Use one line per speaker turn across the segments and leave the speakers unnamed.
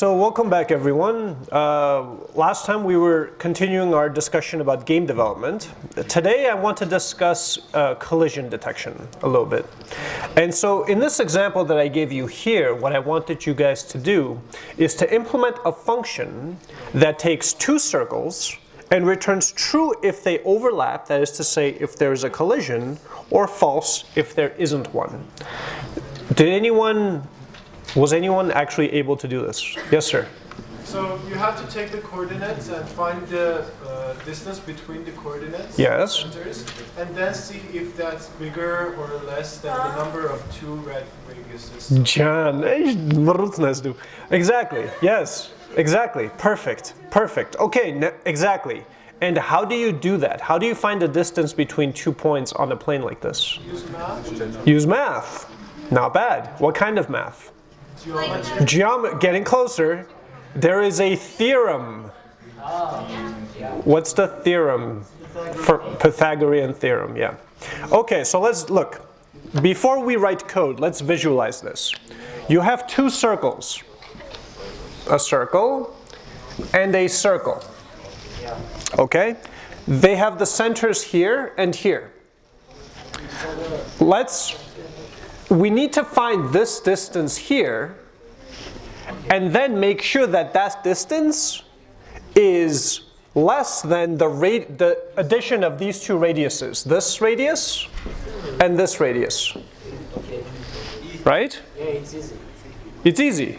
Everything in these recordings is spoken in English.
So welcome back everyone. Uh, last time we were continuing our discussion about game development. Today I want to discuss uh, collision detection a little bit. And so in this example that I gave you here, what I wanted you guys to do is to implement a function that takes two circles and returns true if they overlap, that is to say if there's a collision, or false if there isn't one. Did anyone was anyone actually able to do this? Yes, sir.
So you have to take the coordinates and find the uh, distance between the coordinates.
Yes.
Centers, and then see if that's bigger or less than the number of two red radiuses.
Can, exactly, yes, exactly, perfect, perfect. Okay, exactly. And how do you do that? How do you find the distance between two points on a plane like this?
Use math.
Use math. Not bad. What kind of math?
Geometry.
Geom getting closer. There is a theorem. What's the theorem? For Pythagorean theorem, yeah. Okay, so let's look. Before we write code, let's visualize this. You have two circles. A circle and a circle. Okay? They have the centers here and here. Let's we need to find this distance here and then make sure that that distance is less than the, the addition of these two radiuses, this radius and this radius. Right?
Yeah, it's easy.
It's easy.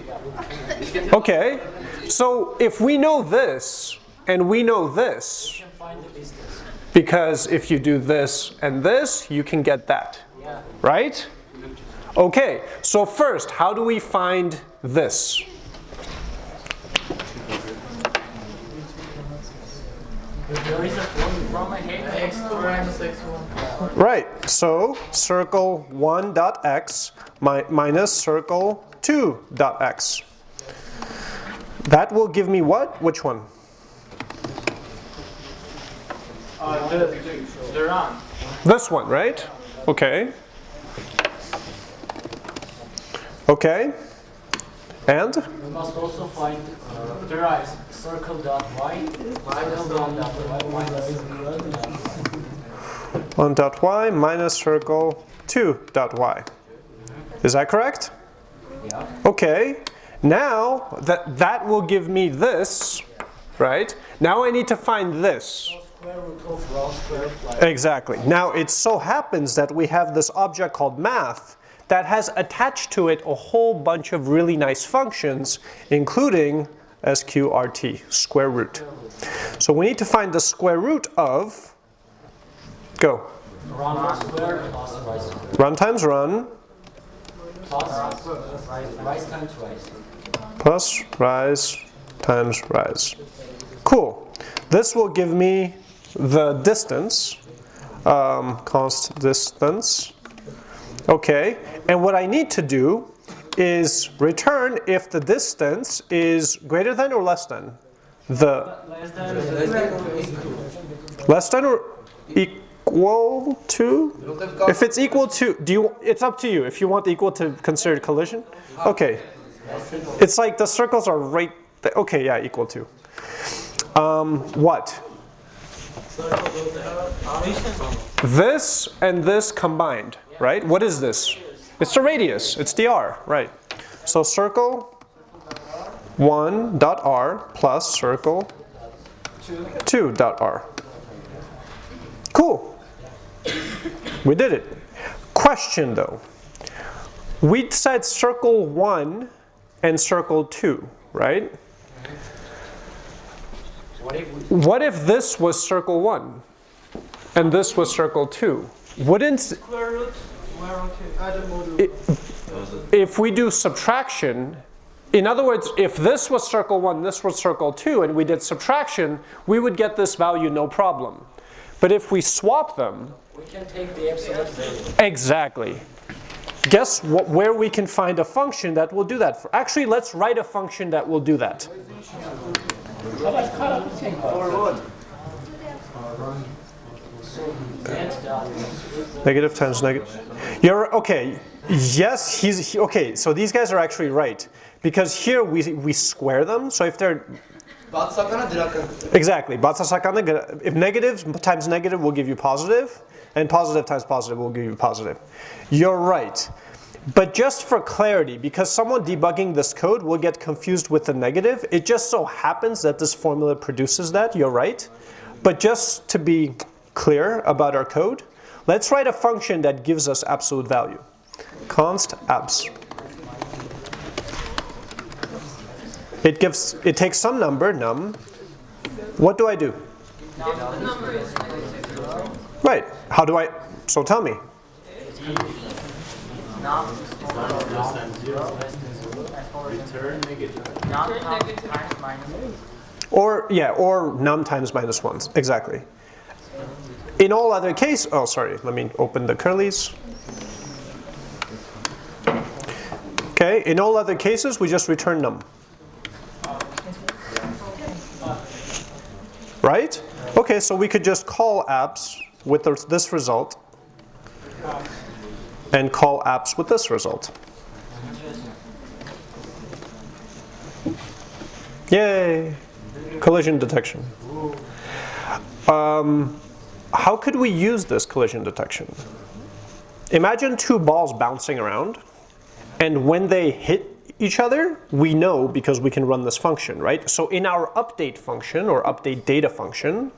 Okay. So if we know this and we know this, because if you do this and this, you can get that. Right? Okay, so first, how do we find this? Right, so circle 1 dot x mi minus circle 2 dot x. That will give me what? Which one?
Uh, the.
This one, right? Okay. Okay. And?
We must also find uh, the rise. Circle dot y, circle dot y minus circle
1 dot y minus circle 2 dot y. Is that correct?
Yeah.
Okay. Now that that will give me this, right? Now I need to find this.
Square root of round square plus.
Exactly. Now it so happens that we have this object called math that has attached to it a whole bunch of really nice functions, including sqrt, square root. So we need to find the square root of, go.
Run
times run
Plus rise times rise.
plus rise times rise. Cool. This will give me the distance, um, const distance. Okay, and what I need to do is return if the distance is greater than or less than the less than or equal to? If it's equal to do you it's up to you. If you want equal to consider collision? Okay. It's like the circles are right there. okay yeah equal to. Um, what? This and this combined right? What is this it's the radius. It's the r right. So circle 1 dot r plus circle 2 dot r. Cool. We did it. Question though. We said circle 1 and circle 2 right?
What if
this was circle 1 and this was circle 2 wouldn't
Square root. Well, okay. Add a modulo.
if we do subtraction, in other words, if this was circle 1, this was circle 2, and we did subtraction, we would get this value no problem. But if we swap them,
we can take the absolute value.
exactly. Guess what, where we can find a function that will do that. For, actually, let's write a function that will do that. Negative times negative. You're okay. Yes, he's he, okay. So these guys are actually right because here we we square them. So if they're exactly if negative times negative will give you positive, and positive times positive will give you positive. You're right. But just for clarity, because someone debugging this code will get confused with the negative, it just so happens that this formula produces that, you're right. But just to be clear about our code, let's write a function that gives us absolute value. const abs. It gives, it takes some number, num. What do I do? Right, how do I, so tell me. Or, yeah, or num times minus ones, exactly. In all other cases, oh sorry, let me open the curlies. Okay, in all other cases, we just return num. Right? Okay, so we could just call abs with this result and call abs with this result. Yay! Collision detection. Um, how could we use this collision detection? Imagine two balls bouncing around, and when they hit each other, we know because we can run this function, right? So in our update function or update data function,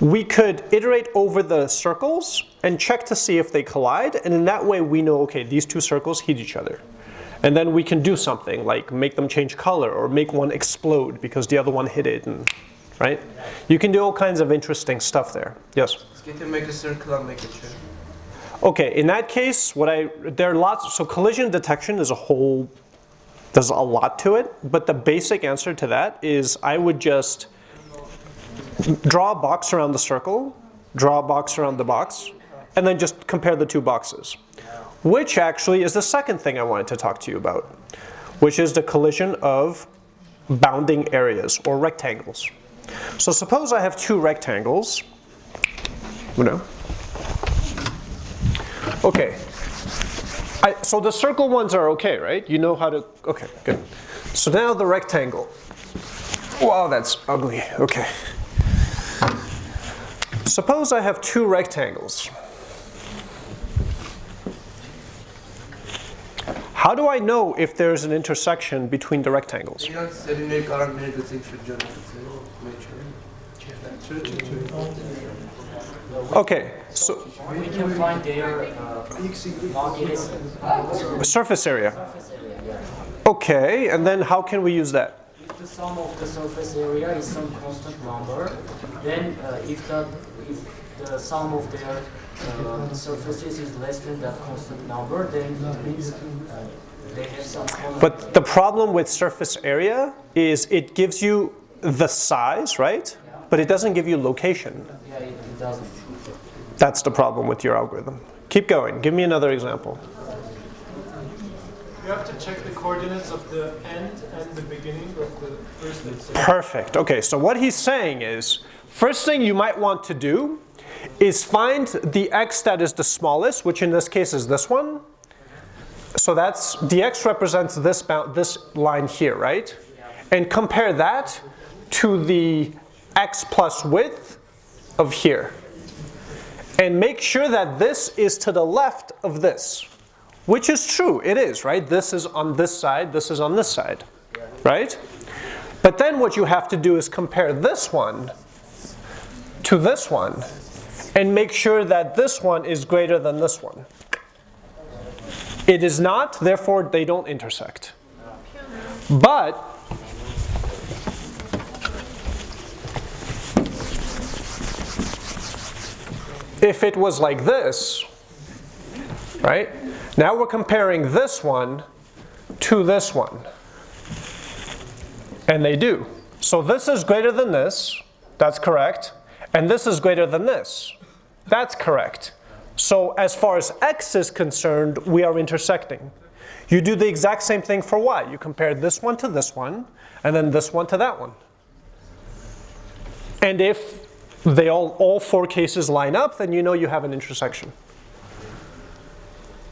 we could iterate over the circles and check to see if they collide, and in that way we know, okay, these two circles hit each other. And then we can do something like make them change color or make one explode because the other one hit it, and, right? You can do all kinds of interesting stuff there. Yes?
To make a circle and make sure.
Okay, in that case, what I there are lots. So collision detection is a whole. There's a lot to it, but the basic answer to that is I would just draw a box around the circle, draw a box around the box, and then just compare the two boxes. Which actually is the second thing I wanted to talk to you about, which is the collision of bounding areas or rectangles. So suppose I have two rectangles. Know, Okay. I, so the circle ones are okay, right? You know how to, okay, good. So now the rectangle. Wow, that's ugly, okay. Suppose I have two rectangles. How do I know if there's an intersection between the rectangles? Okay, so
We can find their uh,
surface area.
surface area. Yeah.
Okay, and then how can we use that?
If the sum of the surface area is some constant number, then uh, if the if the sum of their uh, surfaces is less than that constant number, then it means uh, they have some common.
But the problem with surface area is it gives you the size, right? But it doesn't give you location.
yeah, it, doesn't.
That's the problem with your algorithm. Keep going. Give me another example.
You have to check the coordinates of the end and the beginning of the first and.
Perfect. Okay, so what he's saying is, first thing you might want to do is find the x that is the smallest, which in this case is this one. So that's, the x represents this, bound, this line here, right? And compare that to the x plus width of here. And make sure that this is to the left of this, which is true, it is, right? This is on this side, this is on this side, right? But then what you have to do is compare this one to this one and make sure that this one is greater than this one. It is not, therefore they don't intersect. But if it was like this, right? Now we're comparing this one to this one. And they do. So this is greater than this, that's correct. And this is greater than this, that's correct. So as far as x is concerned, we are intersecting. You do the exact same thing for y. You compare this one to this one, and then this one to that one. And if they all, all four cases line up, then you know you have an intersection.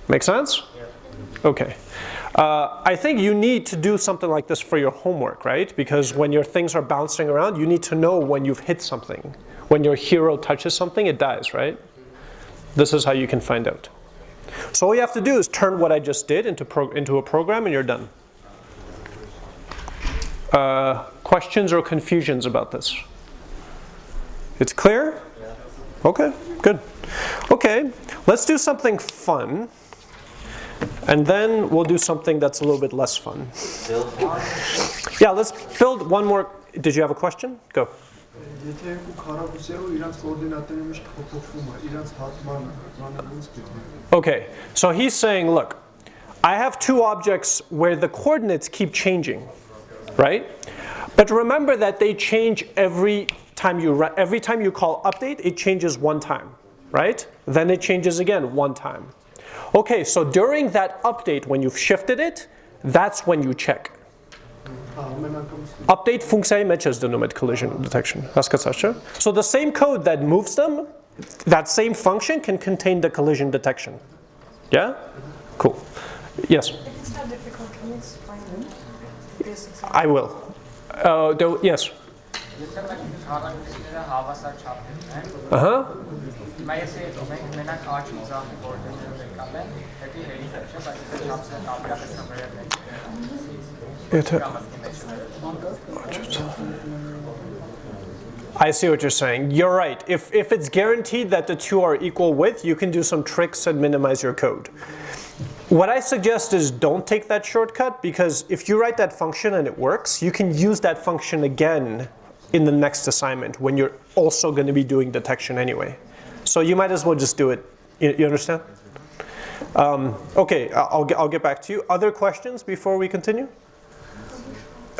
Make sense? Okay. Uh, I think you need to do something like this for your homework, right? Because when your things are bouncing around, you need to know when you've hit something. When your hero touches something, it dies, right? This is how you can find out. So all you have to do is turn what I just did into, into a program and you're done. Uh, questions or confusions about this? It's clear? Okay, good. Okay, let's do something fun. And then we'll do something that's a little bit less fun. Yeah, let's build one more. Did you have a question? Go. Okay, so he's saying, look, I have two objects where the coordinates keep changing, right? But remember that they change every time you every time you call update, it changes one time, right? Then it changes again one time. Okay, so during that update, when you've shifted it, that's when you check. Update funkcja matches the numeric collision detection. So the same code that moves them, that same function can contain the collision detection. Yeah? Cool. Yes?
If it's not difficult, can you explain?
I will. Uh, yes? Uh-huh. I see what you're saying. You're right. If, if it's guaranteed that the two are equal width, you can do some tricks and minimize your code. What I suggest is don't take that shortcut because if you write that function and it works, you can use that function again in the next assignment when you're also going to be doing detection anyway. So you might as well just do it. You, you understand? Um, okay, I'll, I'll get back to you. Other questions before we continue?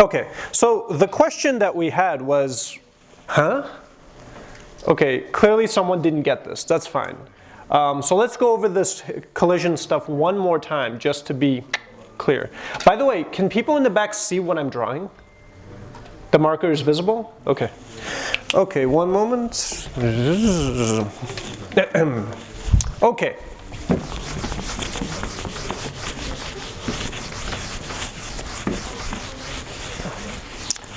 Okay, so the question that we had was, huh? Okay, clearly someone didn't get this. That's fine. Um, so let's go over this collision stuff one more time just to be clear. By the way, can people in the back see what I'm drawing? The marker is visible? Okay. Okay, one moment. okay.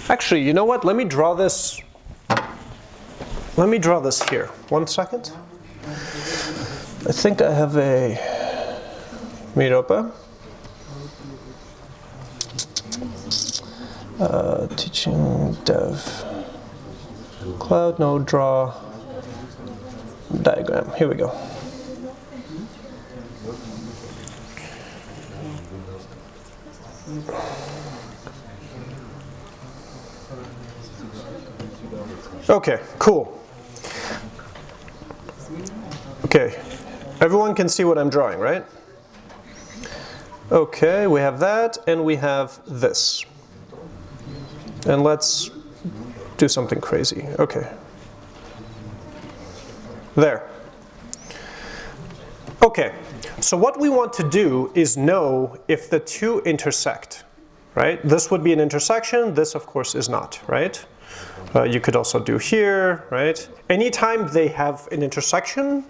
Actually, you know what? Let me draw this. Let me draw this here. One second. I think I have a Miropa. Uh, teaching dev. Cloud node draw diagram. Here we go. Okay, cool. Okay, everyone can see what I'm drawing, right? Okay, we have that and we have this. And let's do something crazy. Okay. There. Okay, so what we want to do is know if the two intersect, right? This would be an intersection, this of course is not, right? Uh, you could also do here, right? Anytime they have an intersection,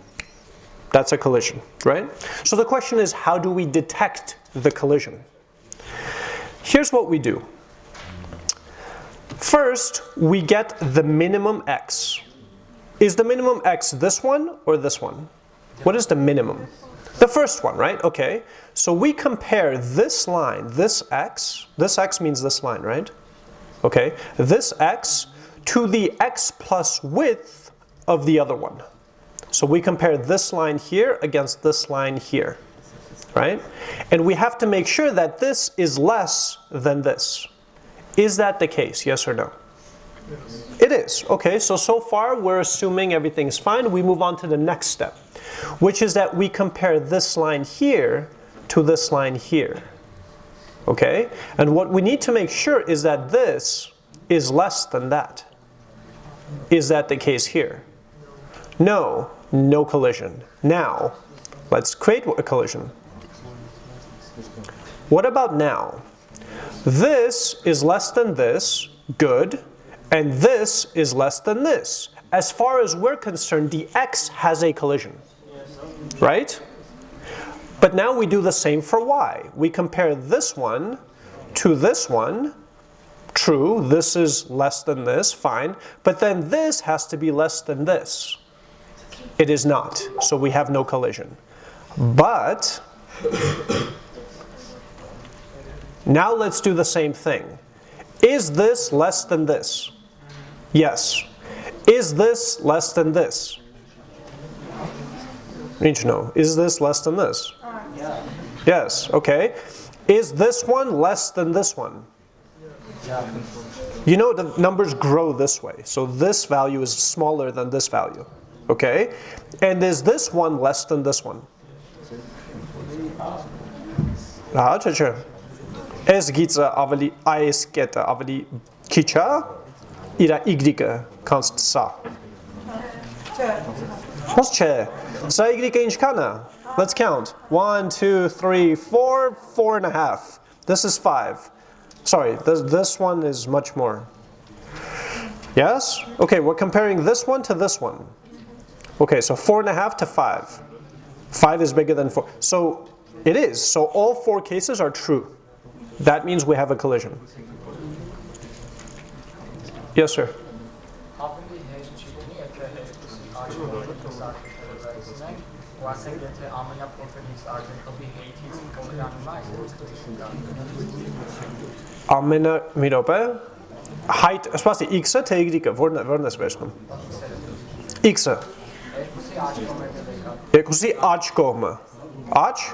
that's a collision, right? So the question is, how do we detect the collision? Here's what we do. First, we get the minimum x. Is the minimum x this one or this one? What is the minimum? The first one, right? Okay. So we compare this line, this x, this x means this line, right? Okay. This x to the x plus width of the other one. So we compare this line here against this line here, right? And we have to make sure that this is less than this. Is that the case, yes or no? Yes. It is. Okay, so so far we're assuming everything's fine. We move on to the next step, which is that we compare this line here to this line here. Okay, and what we need to make sure is that this is less than that. Is that the case here? No, no collision. Now, let's create a collision. What about now? This is less than this, good, and this is less than this. As far as we're concerned, the x has a collision, right? But now we do the same for y. We compare this one to this one. True, this is less than this, fine. But then this has to be less than this. It is not, so we have no collision. But now let's do the same thing. Is this less than this? Yes. Is this less than this? Need to know. Is this less than this? Yes, okay. Is this one less than this one? You know the numbers grow this way. So this value is smaller than this value. Okay? And is this one less than this one? Ah, չէ։ S գիծը ավելի այս կետը ավելի քիչ է, իր y-ը const սա։ Ոնց չէ։ Սա y-ը ինչքան է? Let's count. One, two, three, four, four and a half. This is five. Sorry, this, this one is much more. Yes? Okay, we're comparing this one to this one. Okay, so four and a half to five. Five is bigger than four. So it is. So all four cases are true. that means we have a collision. Yes, sir. Ամենա մի րոպե հայտ, սպասի, x-ը թե y-ը, որն է, որն ես վերցնում։ x-ը։
Երկուսի
աջ կողմը։ Աջ,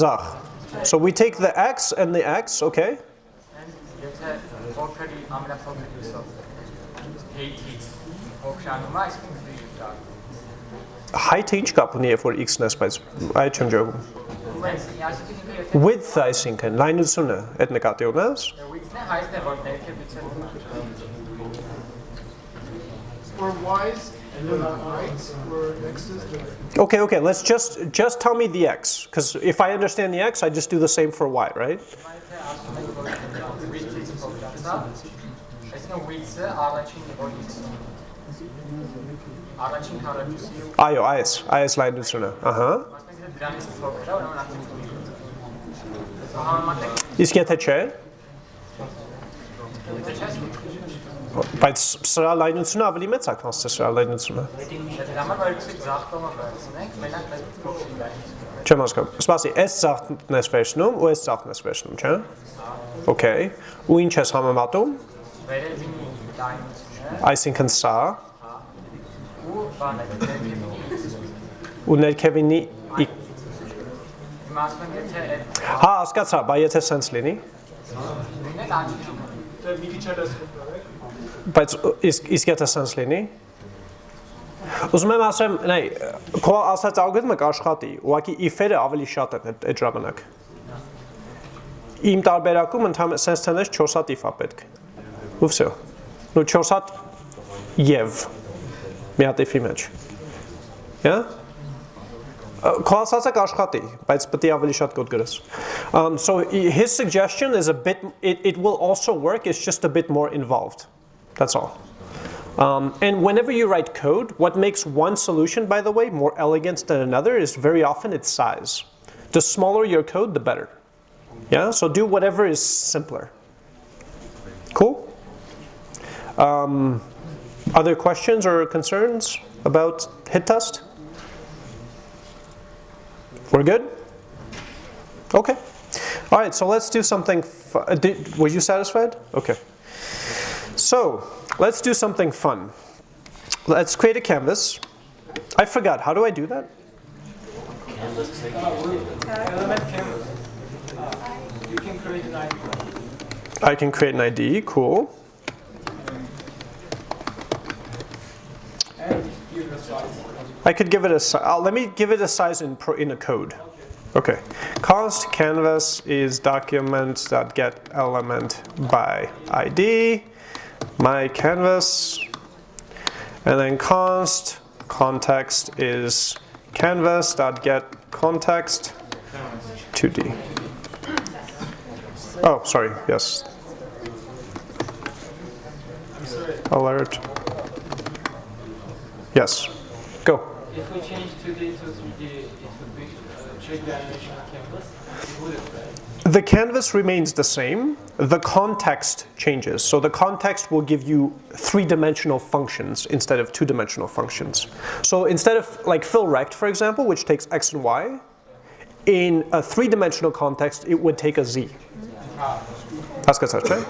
ձախ։ So we take the x and the x, okay?
Եթե փոքրի ամենափոքր x-ով hate-ից կողրանում է, այսինքն free դառնում։
Height-ը ինչ կապ ունի, երբ որ x-ն ես, բայց այդ չեմ ջողում։
Բայց այսինքն ինքը եթե
Width-ը այսինքն լայնությունը, այդ նկատի ունես։
width-ն է, հայցն է, որ ներքևից է
For y's and then heights for x's, the
Okay, okay, let's just just tell me the x cuz if I understand the x, I just do the same for y, right?
Եթե ասում ենք, որ width-ից փոքրացա, այսինքն width-ը առաջին որ x-ը առաջին քառակուսի ու
Այո, այս, այս լայնությունը, ահա։
ասենք թե դրանից փոքր է, ուրեմն արդեն համեմատենք
Իսկ եթե չէ,
եթե չես
բայց սրա լայնությունը ավելի մեծ է, քան սրա լայնությունը։ Չեմ հասկանում։ Սպասի, այս ծախն ես վերցնում ու այս ծախն ես վերցնում, չէ՞։ Okay։ Ու ինչ ես համեմատում։
Վերևինի լայնությունը
Այսինքն սա
ու բանը
ու ներքևինի Հա, հասկացա, բայց եթե sense լինի,
լինել աճի
the մի քիչ էլ ես?
բայց իսկ իսկ եթե sense լինի Ուզում եմ ասեմ, նայ, քո ասած ալգորիթմը կաշխատի, ուղղակի if-երը ավելի շատ են այդ ժամանակ։ Իմ տարբերակում ընդհանրապես sense թվերից 4 հատ if-ա պետք։ Ու վсё։ Ну 4 հատ եւ մի հատ if-ի մեջ։ Հա՞։ Քո ասածը կաշխատի, բայց պետք է ավելի շատ կոդ գրես։ Um so his suggestion is a bit it, it will also work, it's just a bit more involved։ That's all. Um, and whenever you write code, what makes one solution, by the way, more elegant than another is very often its size. The smaller your code, the better. Yeah, so do whatever is simpler. Cool? Um, other questions or concerns about hit test? We're good? Okay. All right, so let's do something. Did, were you satisfied? Okay. So let's do something fun. Let's create a canvas. I forgot. How do I do that?
canvas. You can create an ID.
I can create an ID. Cool. I could give it a. size. Uh, let me give it a size in pro, in a code. Okay. Const canvas is document.get element by ID. My canvas. And then const context is canvas.get context 2D. Oh, sorry. Yes. Alert. Yes. Go.
If we change 2D to 3D, uh, it would be check the animation canvas.
The canvas remains the same, the context changes. So the context will give you three-dimensional functions instead of two-dimensional functions. So instead of like fill rect, for example, which takes x and y, in a three-dimensional context, it would take a z.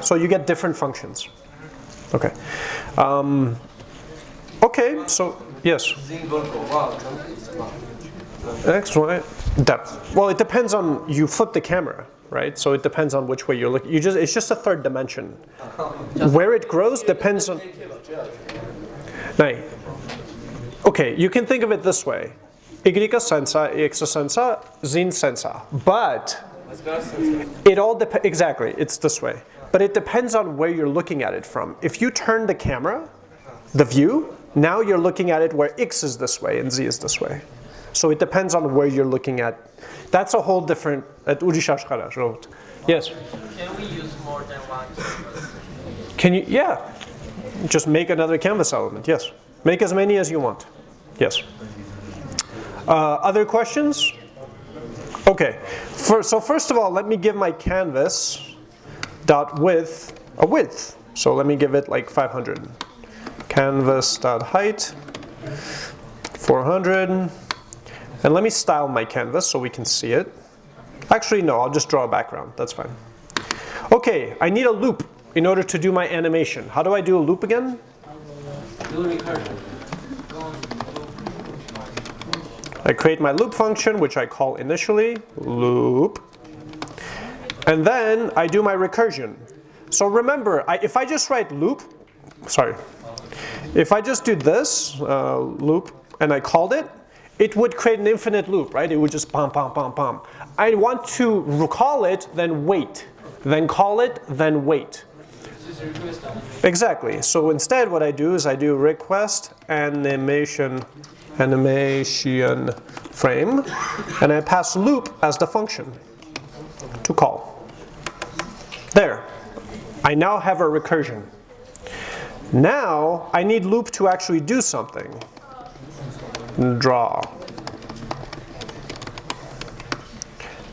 So you get different functions. Okay. Um, okay, so yes. X, Y, depth. Well, it depends on, you flip the camera, right? So it depends on which way you're looking. You just, it's just a third dimension. Where it grows depends on. Okay, you can think of it this way. Y sensa, X sensa, zin sensa. But it all depends, exactly, it's this way. But it depends on where you're looking at it from. If you turn the camera, the view, now you're looking at it where X is this way and Z is this way. So it depends on where you're looking at. That's a whole different, at Yes?
Can we use more than one canvas?
Can you, yeah. Just make another canvas element, yes. Make as many as you want, yes. Uh, other questions? Okay, For, so first of all, let me give my canvas dot width a width. So let me give it like 500. Canvas dot height 400. And let me style my canvas so we can see it. Actually, no, I'll just draw a background. That's fine. Okay, I need a loop in order to do my animation. How do I do a loop again? I create my loop function, which I call initially loop. And then I do my recursion. So remember, I, if I just write loop, sorry, if I just do this uh, loop and I called it, it would create an infinite loop, right? It would just pom, pom, pom, pom. I want to recall it, then wait. Then call it, then wait. Exactly. So instead what I do is I do request animation animation frame, and I pass loop as the function to call. There. I now have a recursion. Now I need loop to actually do something. Draw.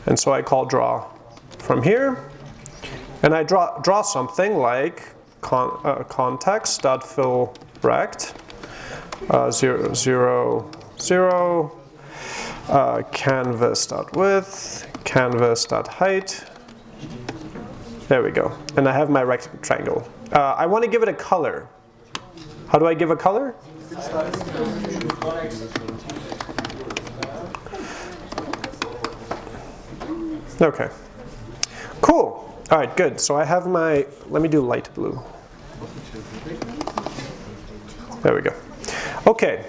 And so I call draw from here. And I draw, draw something like con, uh, context.fill rect uh, zero, zero, zero, uh, canvas dot width, canvas dot height. There we go. And I have my rectangle. Uh, I want to give it a color. How do I give a color? Okay. Cool. All right, good. So I have my, let me do light blue. There we go. Okay,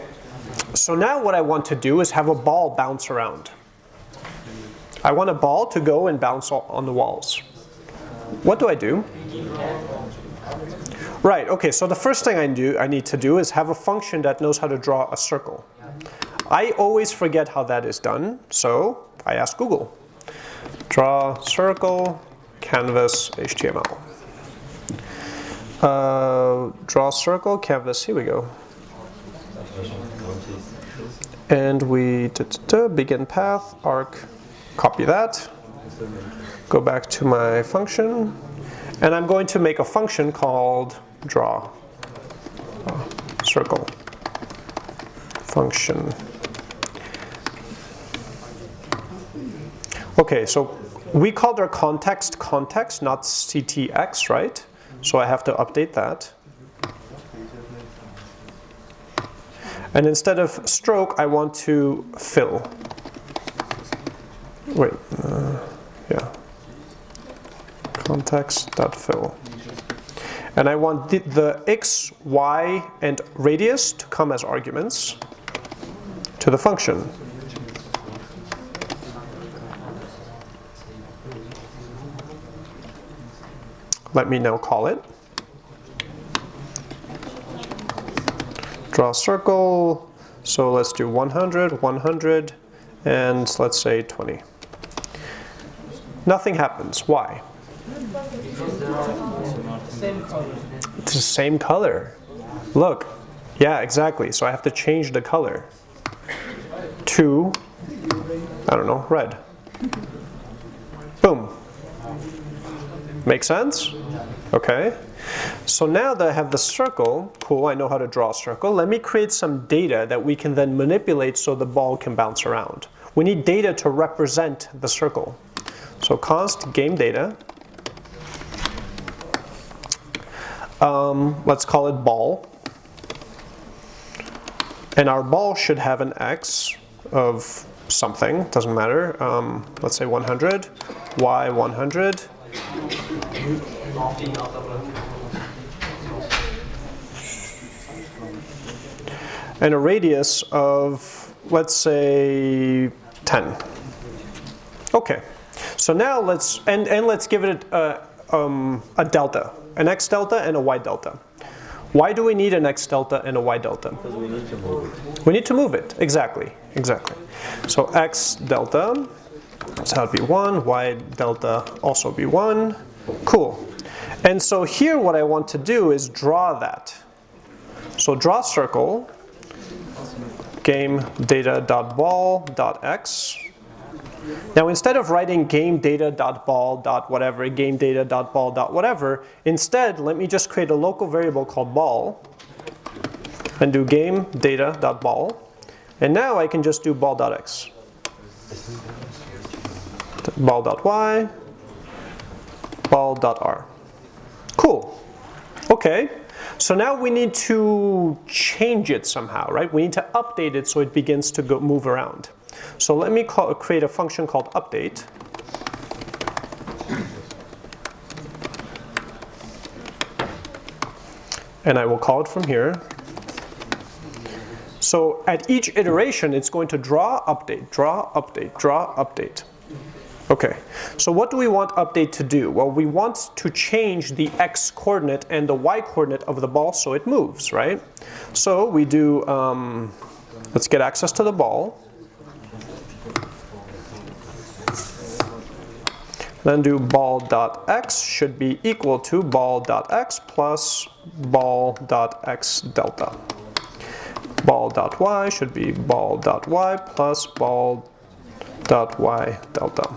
so now what I want to do is have a ball bounce around. I want a ball to go and bounce on the walls. What do I do? Right, okay, so the first thing I, do, I need to do is have a function that knows how to draw a circle. I always forget how that is done, so I ask Google. Draw circle, canvas, HTML. Uh, draw circle, canvas, here we go and we begin path, arc, copy that, go back to my function, and I'm going to make a function called draw uh, circle function. Okay, so we called our context context, not ctx, right? So I have to update that. And instead of stroke, I want to fill. Wait, uh, yeah. Context.fill. And I want the, the x, y, and radius to come as arguments to the function. Let me now call it. draw a circle. So let's do 100, 100, and let's say 20. Nothing happens. Why? It's the same color. Look. Yeah, exactly. So I have to change the color. to, I don't know, red. Boom. Make sense? Okay. So now that I have the circle, cool, I know how to draw a circle. Let me create some data that we can then manipulate so the ball can bounce around. We need data to represent the circle. So const game data. Um, let's call it ball. And our ball should have an x of something, doesn't matter. Um, let's say 100, y 100, and a radius of, let's say, 10. Okay, so now let's, and, and let's give it a, um, a delta, an x delta and a y delta. Why do we need an x delta and a y delta? Because we need to move it. We need to move it, exactly, exactly. So x delta, so that would be 1, y delta also be 1. Cool. And so here what I want to do is draw that. So draw circle, game data dot ball dot x. Now instead of writing game data dot ball dot whatever, game whatever, instead let me just create a local variable called ball and do game data dot ball. And now I can just do ball dot x. Ball dot y, ball dot r. Cool. Okay. So now we need to change it somehow, right? We need to update it so it begins to go move around. So let me call, create a function called update. And I will call it from here. So at each iteration, it's going to draw, update, draw, update, draw, update. Okay, so what do we want update to do? Well, we want to change the x coordinate and the y coordinate of the ball so it moves, right? So we do, um, let's get access to the ball. Then do ball.x should be equal to ball.x plus ball.x delta. Ball.y should be ball.y plus ball.y delta.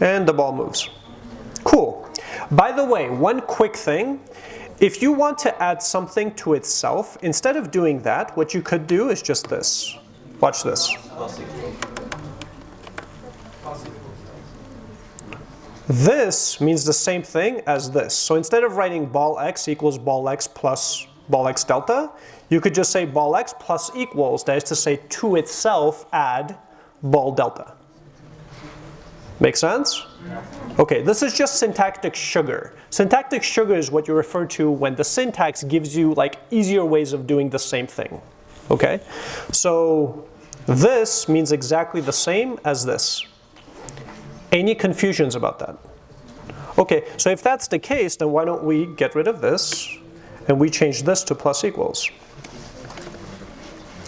And the ball moves. Cool. By the way, one quick thing. If you want to add something to itself, instead of doing that, what you could do is just this. Watch this. This means the same thing as this. So instead of writing ball x equals ball x plus ball x delta, you could just say ball x plus equals, that is to say to itself add ball delta. Make sense? Okay, this is just syntactic sugar. Syntactic sugar is what you refer to when the syntax gives you like easier ways of doing the same thing. Okay, so this means exactly the same as this. Any confusions about that? Okay, so if that's the case, then why don't we get rid of this and we change this to plus equals.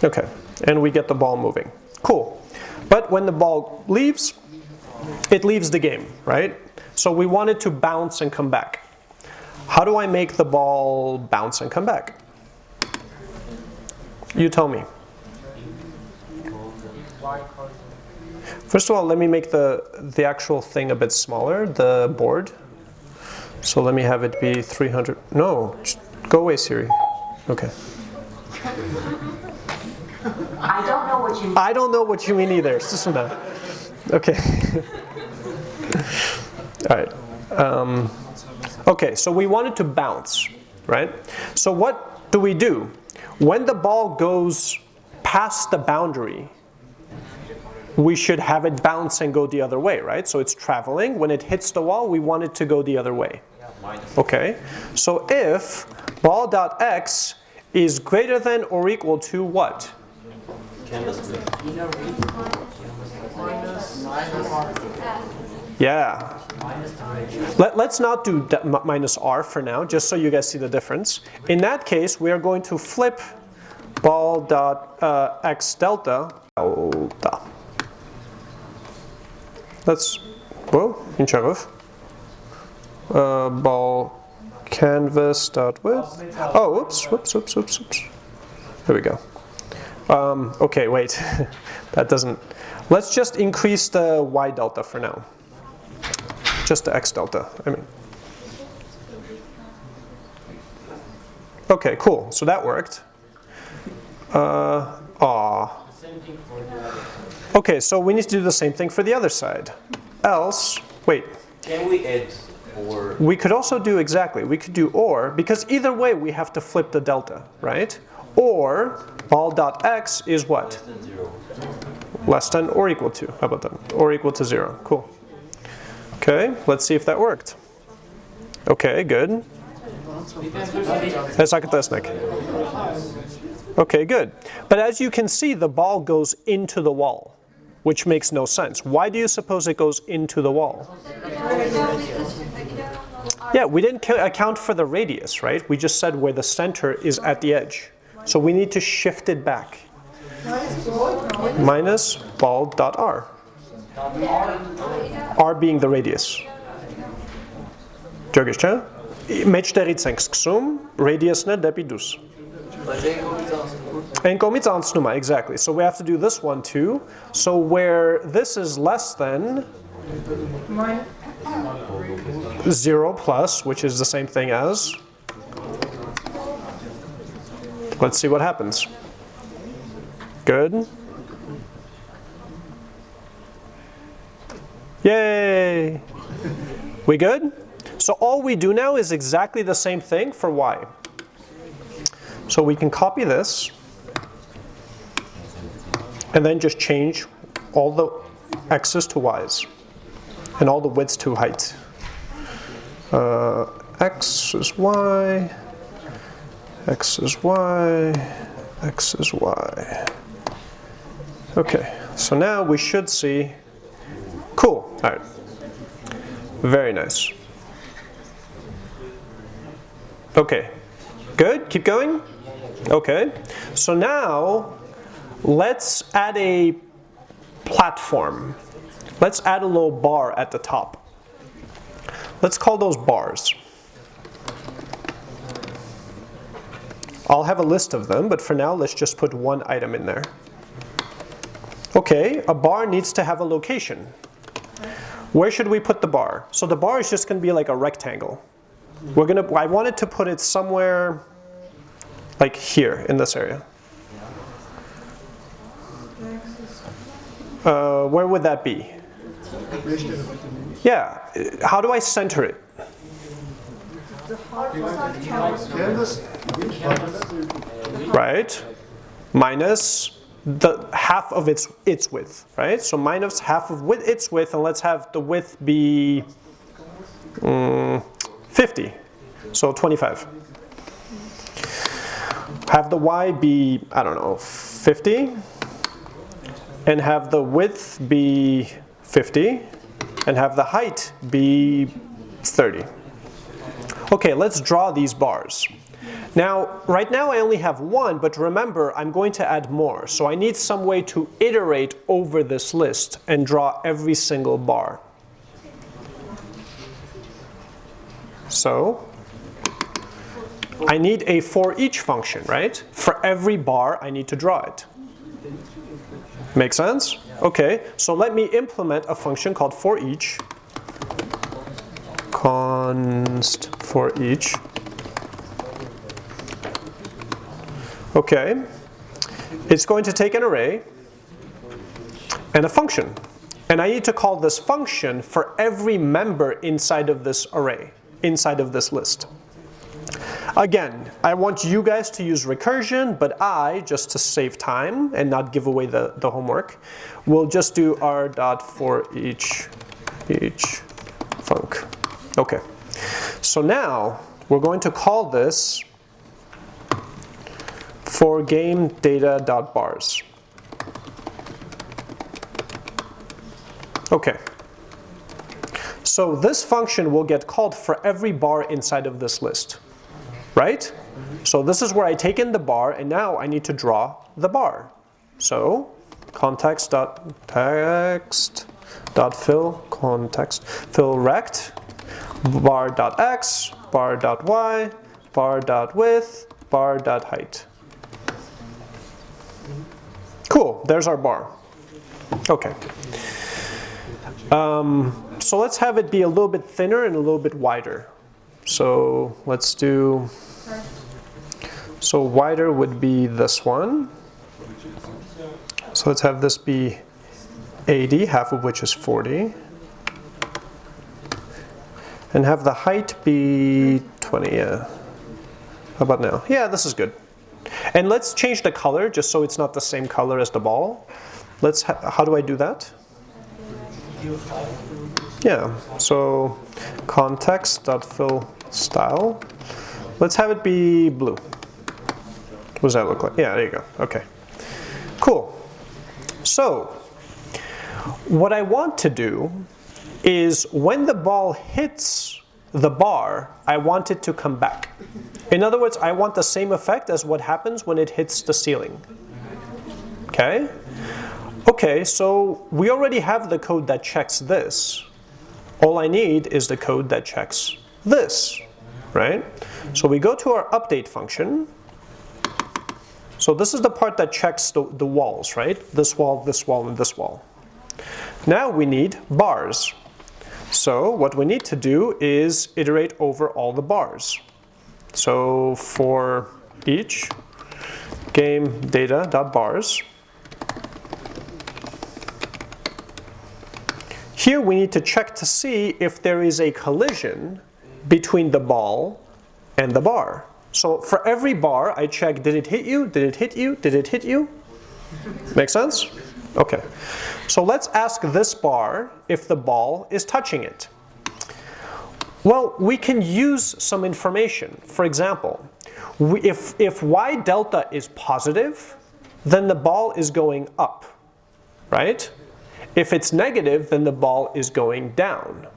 Okay, and we get the ball moving. Cool. But when the ball leaves, it leaves the game, right? So we want it to bounce and come back. How do I make the ball bounce and come back? You tell me. First of all, let me make the, the actual thing a bit smaller, the board. So let me have it be 300, no, go away Siri. Okay.
I don't know what you mean.
I don't know what you mean either. Okay. All right. Um, okay, so we want it to bounce, right? So what do we do? When the ball goes past the boundary, we should have it bounce and go the other way, right? So it's traveling. When it hits the wall, we want it to go the other way. Okay, so if ball.x is greater than or equal to what? Yeah. Let, us not do minus r for now, just so you guys see the difference. In that case, we are going to flip ball dot uh, x delta delta. Let's, whoa, in Cherov. Uh, ball canvas start with. Oh, whoops, whoops, whoops, whoops, whoops. There we go. Um, okay, wait, that doesn't, let's just increase the y delta for now. Just the x delta, I mean. Okay, cool, so that worked. Uh, aw.
Same thing for the other.
Okay, so we need to do the same thing for the other side. Else, wait,
Can we add or
we could also do exactly, we could do or, because either way we have to flip the delta, right? Or ball dot x is what?
less than zero?
Less than or equal to, how about that? Or equal to zero, cool. Okay, let's see if that worked. Okay, good. That's. Okay, good. But as you can see, the ball goes into the wall, which makes no sense. Why do you suppose it goes into the wall? Yeah, we didn't account for the radius, right? We just said where the center is at the edge. So we need to shift it back. Minus ball dot r. R being the radius. Rritë sënë kësum, radius në dus. And komits ansnuma, exactly. So we have to do this one too. So where this is less than 0 plus, which is the same thing as, let's see what happens. Good. Yay! We good? So all we do now is exactly the same thing for y. So we can copy this and then just change all the x's to y's and all the widths to height. Uh, x is y, x is y, x is y. Okay, so now we should see, cool, all right, very nice. Okay, good, keep going. Okay, so now let's add a platform. Let's add a little bar at the top. Let's call those bars. I'll have a list of them, but for now let's just put one item in there. Okay, a bar needs to have a location. Where should we put the bar? So the bar is just going to be like a rectangle. We're gonna. I wanted to put it somewhere like here in this area. Uh, where would that be? Yeah, how do I center it? Right? Minus the half of its its width, right? So minus half of width, its width, and let's have the width be mm, 50. So 25. Have the y be, I don't know, 50. And have the width be 50. And have the height be 30. Okay, let's draw these bars. Now, right now I only have one, but remember, I'm going to add more. So I need some way to iterate over this list and draw every single bar. So, I need a for each function, right? For every bar, I need to draw it. Make sense? Okay, so let me implement a function called for each. Const for each. Okay, it's going to take an array and a function. And I need to call this function for every member inside of this array, inside of this list. Again, I want you guys to use recursion, but I, just to save time and not give away the, the homework, will just do r dot for each, each func. Okay, so now we're going to call this for game data dot bars. Okay. So this function will get called for every bar inside of this list, right? So this is where I take in the bar and now I need to draw the bar. So context dot text dot fill context fill rect bar dot x bar dot y bar dot width bar dot height. Cool, there's our bar. Okay. Um, so let's have it be a little bit thinner and a little bit wider. So let's do, so wider would be this one. So let's have this be 80, half of which is 40. And have the height be 20, yeah. How about now? Yeah, this is good. And let's change the color just so it's not the same color as the ball. Let's, how do I do that? Yeah, so context.fill style. Let's have it be blue. What does that look like? Yeah, there you go. Okay. Cool. So, what I want to do is when the ball hits the bar, I want it to come back. In other words, I want the same effect as what happens when it hits the ceiling. Okay? Okay, so we already have the code that checks this. All I need is the code that checks this, right? So we go to our update function. So this is the part that checks the, the walls, right? This wall, this wall, and this wall. Now we need bars. So what we need to do is iterate over all the bars. So for each game data.bars, here we need to check to see if there is a collision between the ball and the bar. So for every bar, I check, did it hit you? Did it hit you? Did it hit you? Make sense? Okay. So let's ask this bar if the ball is touching it. Well, we can use some information. For example, if, if y delta is positive, then the ball is going up, right? If it's negative, then the ball is going down.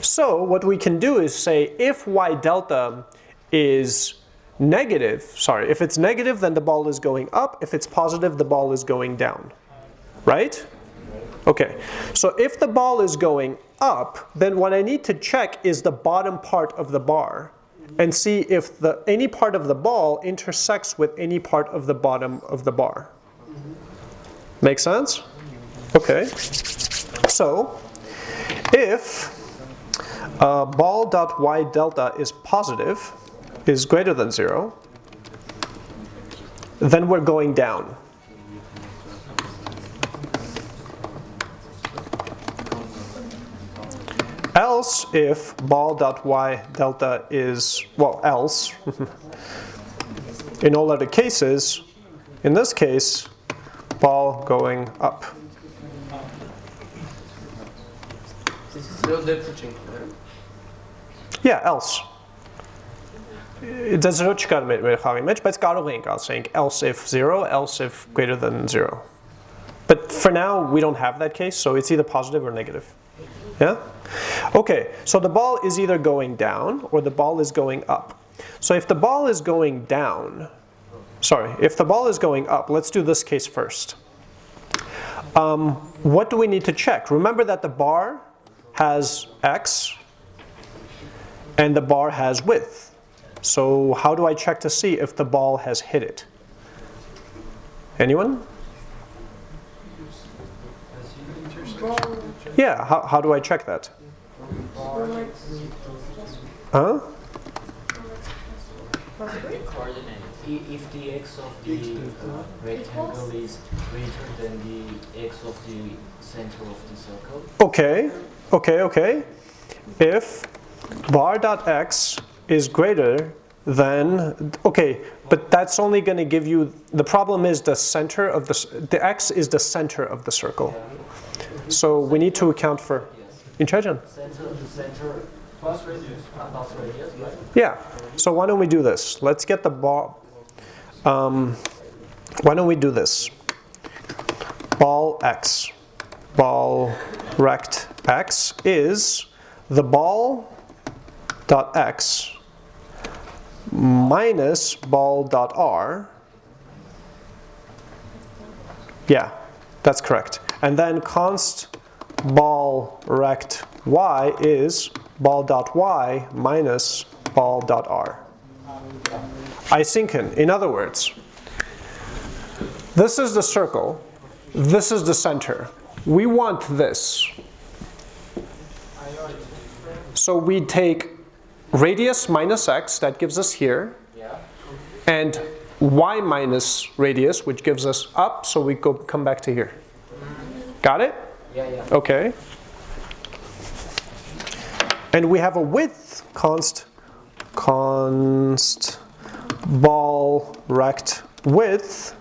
So what we can do is say if y delta is negative, sorry, if it's negative, then the ball is going up. If it's positive, the ball is going down, right? Okay, so if the ball is going up, then what I need to check is the bottom part of the bar and see if the, any part of the ball intersects with any part of the bottom of the bar. Make sense? Okay. So, if uh, ball.y delta is positive, is greater than zero, then we're going down. Else, if ball.y delta is, well, else, in all other cases, in this case, ball going up. Yeah, else. Դա զրո չկար մեր, մեր խաղի մեջ, բայց կարող ենք ասենք else if 0, else if greater than 0. But for now, we don't have that case, so it's either positive or negative. Yeah? Okay, so the ball is either going down or the ball is going up. So if the ball is going down, sorry, if the ball is going up, let's do this case first. Um, what do we need to check? Remember that the bar has x and the bar has width. So how do I check to see if the ball has hit it? Anyone? Yeah, how, how do I check that? Huh?
If the x of the uh, rectangle is greater than the x of the center of the circle.
Okay, okay, okay. If bar.x is greater than, okay, but that's only going to give you, the problem is the center of the, the x is the center of the circle. So we need to account for, in Chechen?
Center, center plus radius, plus radius, right?
Yeah, so why don't we do this? Let's get the ball, um, why don't we do this? Ball x, ball rect x is the ball dot x minus ball dot r. Yeah, that's correct. And then const ball rect y is ball dot y minus ball dot r. Isynchron, in other words, This is the circle. This is the center. We want this. So we take radius minus x, that gives us here,
Yeah.
and y minus radius, which gives us up, so we go come back to here. Got it?
Yeah, yeah.
Okay. And we have a width const const ball rect width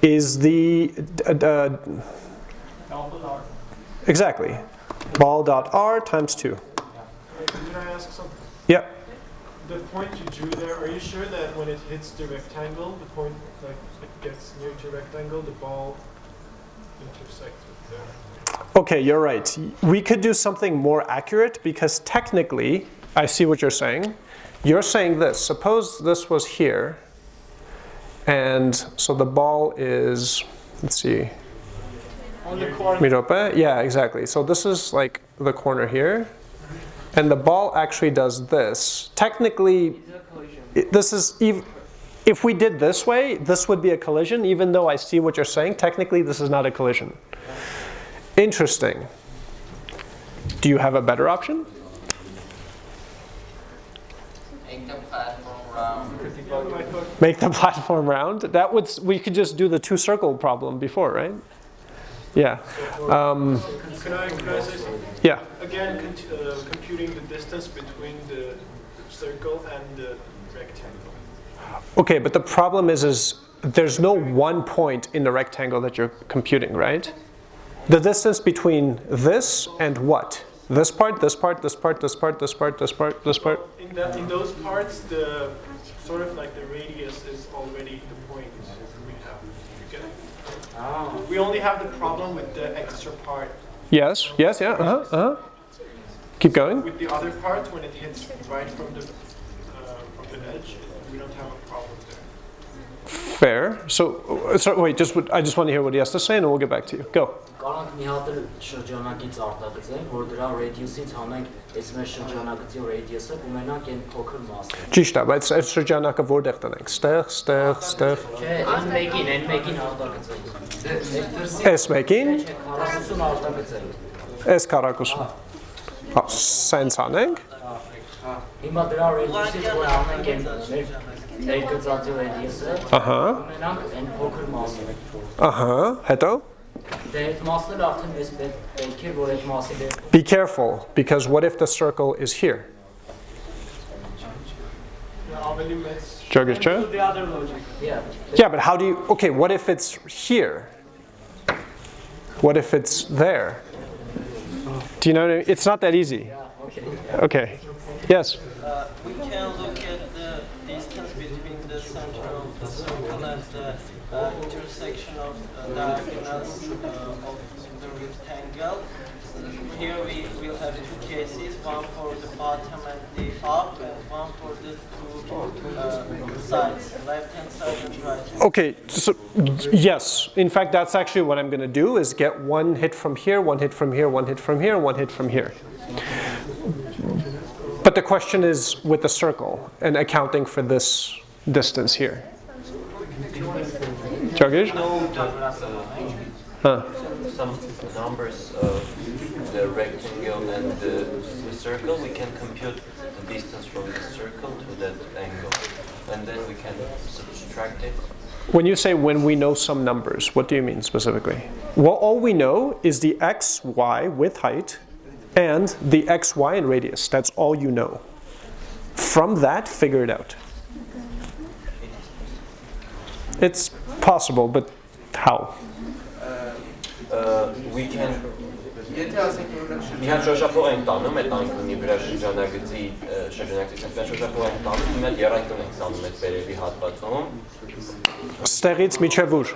is the uh, uh, exactly ball dot r times 2.
Can I ask something?
Yeah.
The point you drew there, are you sure that when it hits the rectangle, the point, like, it gets near to rectangle, the ball intersects with there?
Okay, you're right. We could do something more accurate because technically, I see what you're saying. You're saying this. Suppose this was here, and so the ball is, let's see,
On the corner.
mirope. Yeah, exactly. So this is like the corner here, and the ball actually does this. Technically, this is ev- if we did this way, this would be a collision. Even though I see what you're saying, technically this is not a collision. Interesting. Do you have a better option?
Make the platform round.
Make the platform round. That would we could just do the two circle problem before, right? Yeah. Um,
Can I, can I say something?
yeah.
Again, cont- uh, computing the distance between the circle and the rectangle.
Okay, but the problem is, is there's no one point in the rectangle that you're computing, right? The distance between this and what? This part, this part, this part, this part, this part, this part, this part.
In that, in those parts, the sort of like the radius is already the point we have. You get it?
Oh.
We only have the problem with the extra part.
Yes, yes, yeah, uh-huh, uh-huh. Keep going.
With the other part, when it hits right from the uh, from the edge, we don't have a problem there.
Fair. So, so wait, just I just want to hear what he has to say, and we'll get back to you. Go.
Կարանք մի հատ էլ շրջանակից արտագծենք, որ դրա radius-ից հանենք այս մեր շրջանակցի radius-ը կունենանք այն փոքր մասը։
Ճիշտ է, բայց այդ շրջանակը որտեղ տնենք։ Ստեղ, ստեղ, ստեղ։
Չէ, այն մեկին, այն մեկին արտագծենք։
Այս մեկին,
Չէ, 40 արտագծենք։
այս քառակուսը։ Հա, սենց անենք։
Հիմա դրա radius-ից որ հանենք այն մեր ներգծածի radius-ը,
Ահա,
կունենանք այն փոքր մասը։
ահա, հետո
Դե այդ մասն էլ արդեն մեզ պետք պետք է որ այդ մասի դեր
Be careful, because what if the circle is here?
Ավելի մեծ
Jurgis, Joe?
The other logic.
Yeah.
Yeah, but how do you, okay, what if it's here? What if it's there? Do you know what I mean? It's not that easy.
Okay.
Okay. Yes.
Uh, we can look at the distance between the center of the circle and the uh, intersection of the diagonals uh, of the rectangle. Here we will have two cases, one for the bottom and the up, and one for the two uh, sides, left hand side and right.
Okay, so yes. In fact, that's actually what I'm going to do is get one hit from here, one hit from here, one hit from here, one hit from here. But the question is with the circle and accounting for this distance here. Jurgis? Uh, huh.
Some numbers of the rectangle and the, the circle, we can compute the distance from the circle to that angle. And then we can subtract it.
When you say when we know some numbers, what do you mean specifically? Well, all we know is the x, y with height and the x, y and radius. That's all you know. From that, figure it out. It's possible, but how?
Uh, we can
Եթե ասենք օրինակ շրջան
մի հատ շոշափող ենք տանում այդ անկյունի վրա շրջանագծի ը, շրջանակցության վրա շոշափող ենք տանում մի հատ երանգուն ենք ստանում այդ վերևի հատվածում
Ստեղից միջև ուր?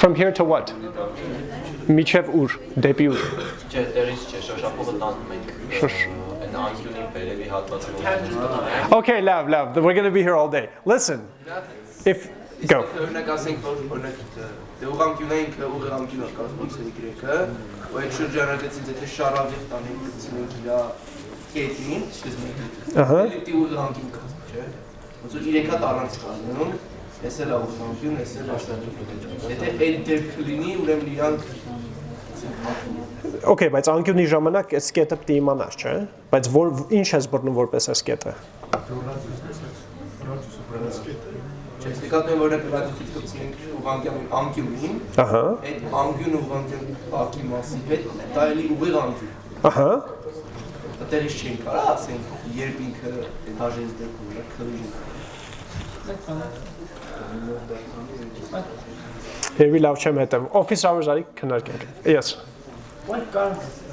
From here to what? Միջև ուր? Դեպի ուր?
չէ դերից չէ շոշափողը տանում ենք
Շոշ-
ը, այդ անկյունի վերևի հատվածում
Okay, love, love. We're going to be here all day. Listen. If go.
Դե ուղղանկյունը ինքը ուղղանկյունը կազմում x-ը y-ը, ու այդ շրջանագծից եթե շարավիղ տանենք գցնենք իր կետին, սկզբնի
Uh-huh.
դեպի ուղղանկյուն կազմում, չէ։ Ոնց որ 3 հատ առանց կազմում, Էս էլ է ուղղանկյուն, էս էլ աստղաճուղ։ Եթե այդ դեպքը լինի, ուրեմն իրանք
Okay, բայց անկյունի ժամանակ այս կետը պիտի իմանաս, չէ՞։ Բայց որ ինչ ես բռնում որպես այս կետը։
Չես նկատում որ ռադիոֆիտ կցնենք ուղղանկյուն անկյունին,
Ահա։
այդ անկյուն ուղղանկյուն բակի մասի հետ դա էլի ուղիղ անկյուն։
Ահա։
Դերից չեն կարա ասենք, երբ ինքը հաժես դեպքում է քրիժ։
Երևի լավ չեմ հետևում։ Office hours արի քննարկենք։ Yes։
What kind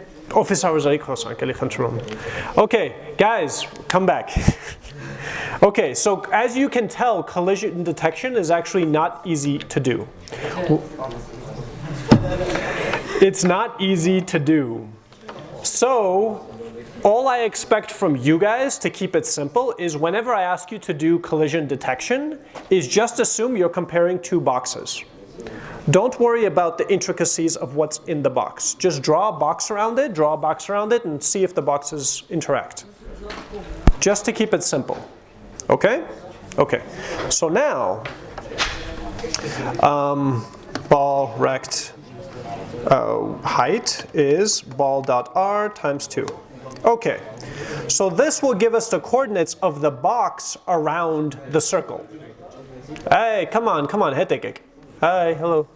office hours are equal, so Okay, guys, come back. okay, so as you can tell, collision detection is actually not easy to do. It's not easy to do. So, all I expect from you guys to keep it simple is whenever I ask you to do collision detection is just assume you're comparing two boxes. Don't worry about the intricacies of what's in the box. Just draw a box around it, draw a box around it, and see if the boxes interact. Just to keep it simple. Okay? Okay. So now, um, ball rect uh, height is ball dot r times 2. Okay, so this will give us the coordinates of the box around the circle. Hey, come on, come on, hetekek. Hi, hello.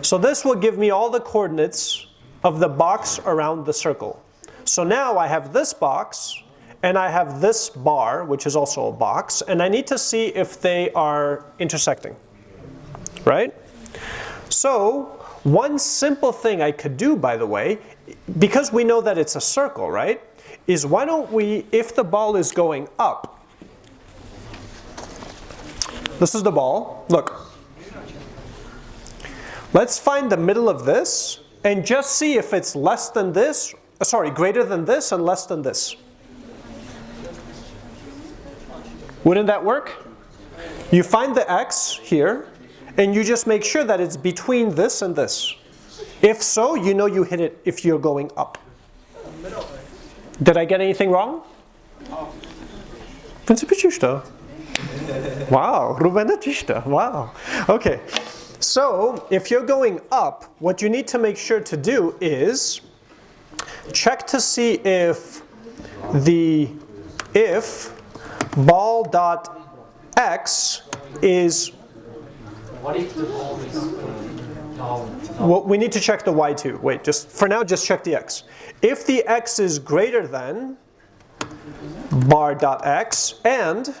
So this will give me all the coordinates of the box around the circle. So now I have this box, and I have this bar, which is also a box, and I need to see if they are intersecting, right? So one simple thing I could do, by the way, because we know that it's a circle, right, is why don't we, if the ball is going up, this is the ball, look. Let's find the middle of this and just see if it's less than this, uh, sorry, greater than this and less than this. Wouldn't that work? You find the x here, and you just make sure that it's between this and this. If so, you know you hit it if you're going up. Did I get anything wrong? Wow, Ruben Wow. Okay. So, if you're going up, what you need to make sure to do is check to see if the if ball dot x is
What the ball is down?
Well, we need to check the y too. Wait, just for now, just check the x. If the x is greater than bar dot x and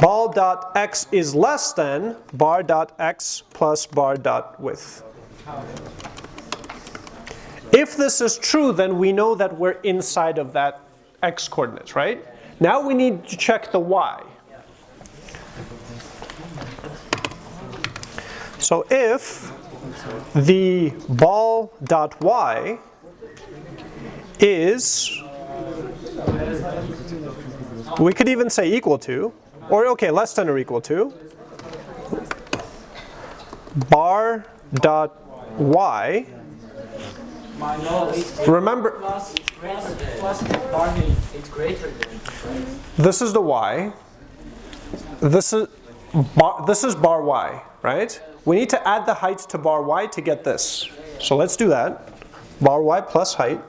ball dot x is less than bar dot x plus bar dot width. If this is true, then we know that we're inside of that x coordinates, right? Now we need to check the y. So if the ball dot y is, we could even say equal to, or okay, less than or equal to, bar dot y, remember, this is the y, this is bar, this is bar y, right? We need to add the height to bar y to get this. So let's do that. Bar y plus height.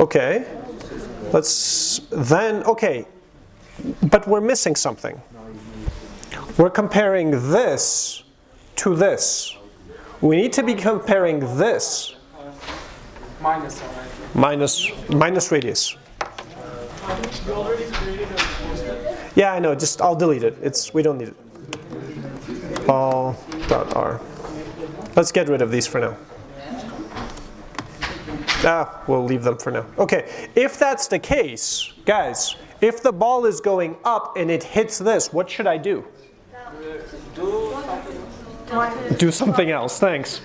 Okay. Let's then, okay. But we're missing something. We're comparing this to this. We need to be comparing this
minus
minus minus radius.
You already created a
Yeah, I know. Just I'll delete it. It's we don't need it. Ball dot r. Let's get rid of these for now. Ah, we'll leave them for now. Okay, if that's the case, guys, if the ball is going up and it hits this, what should I do? Do something else, thanks.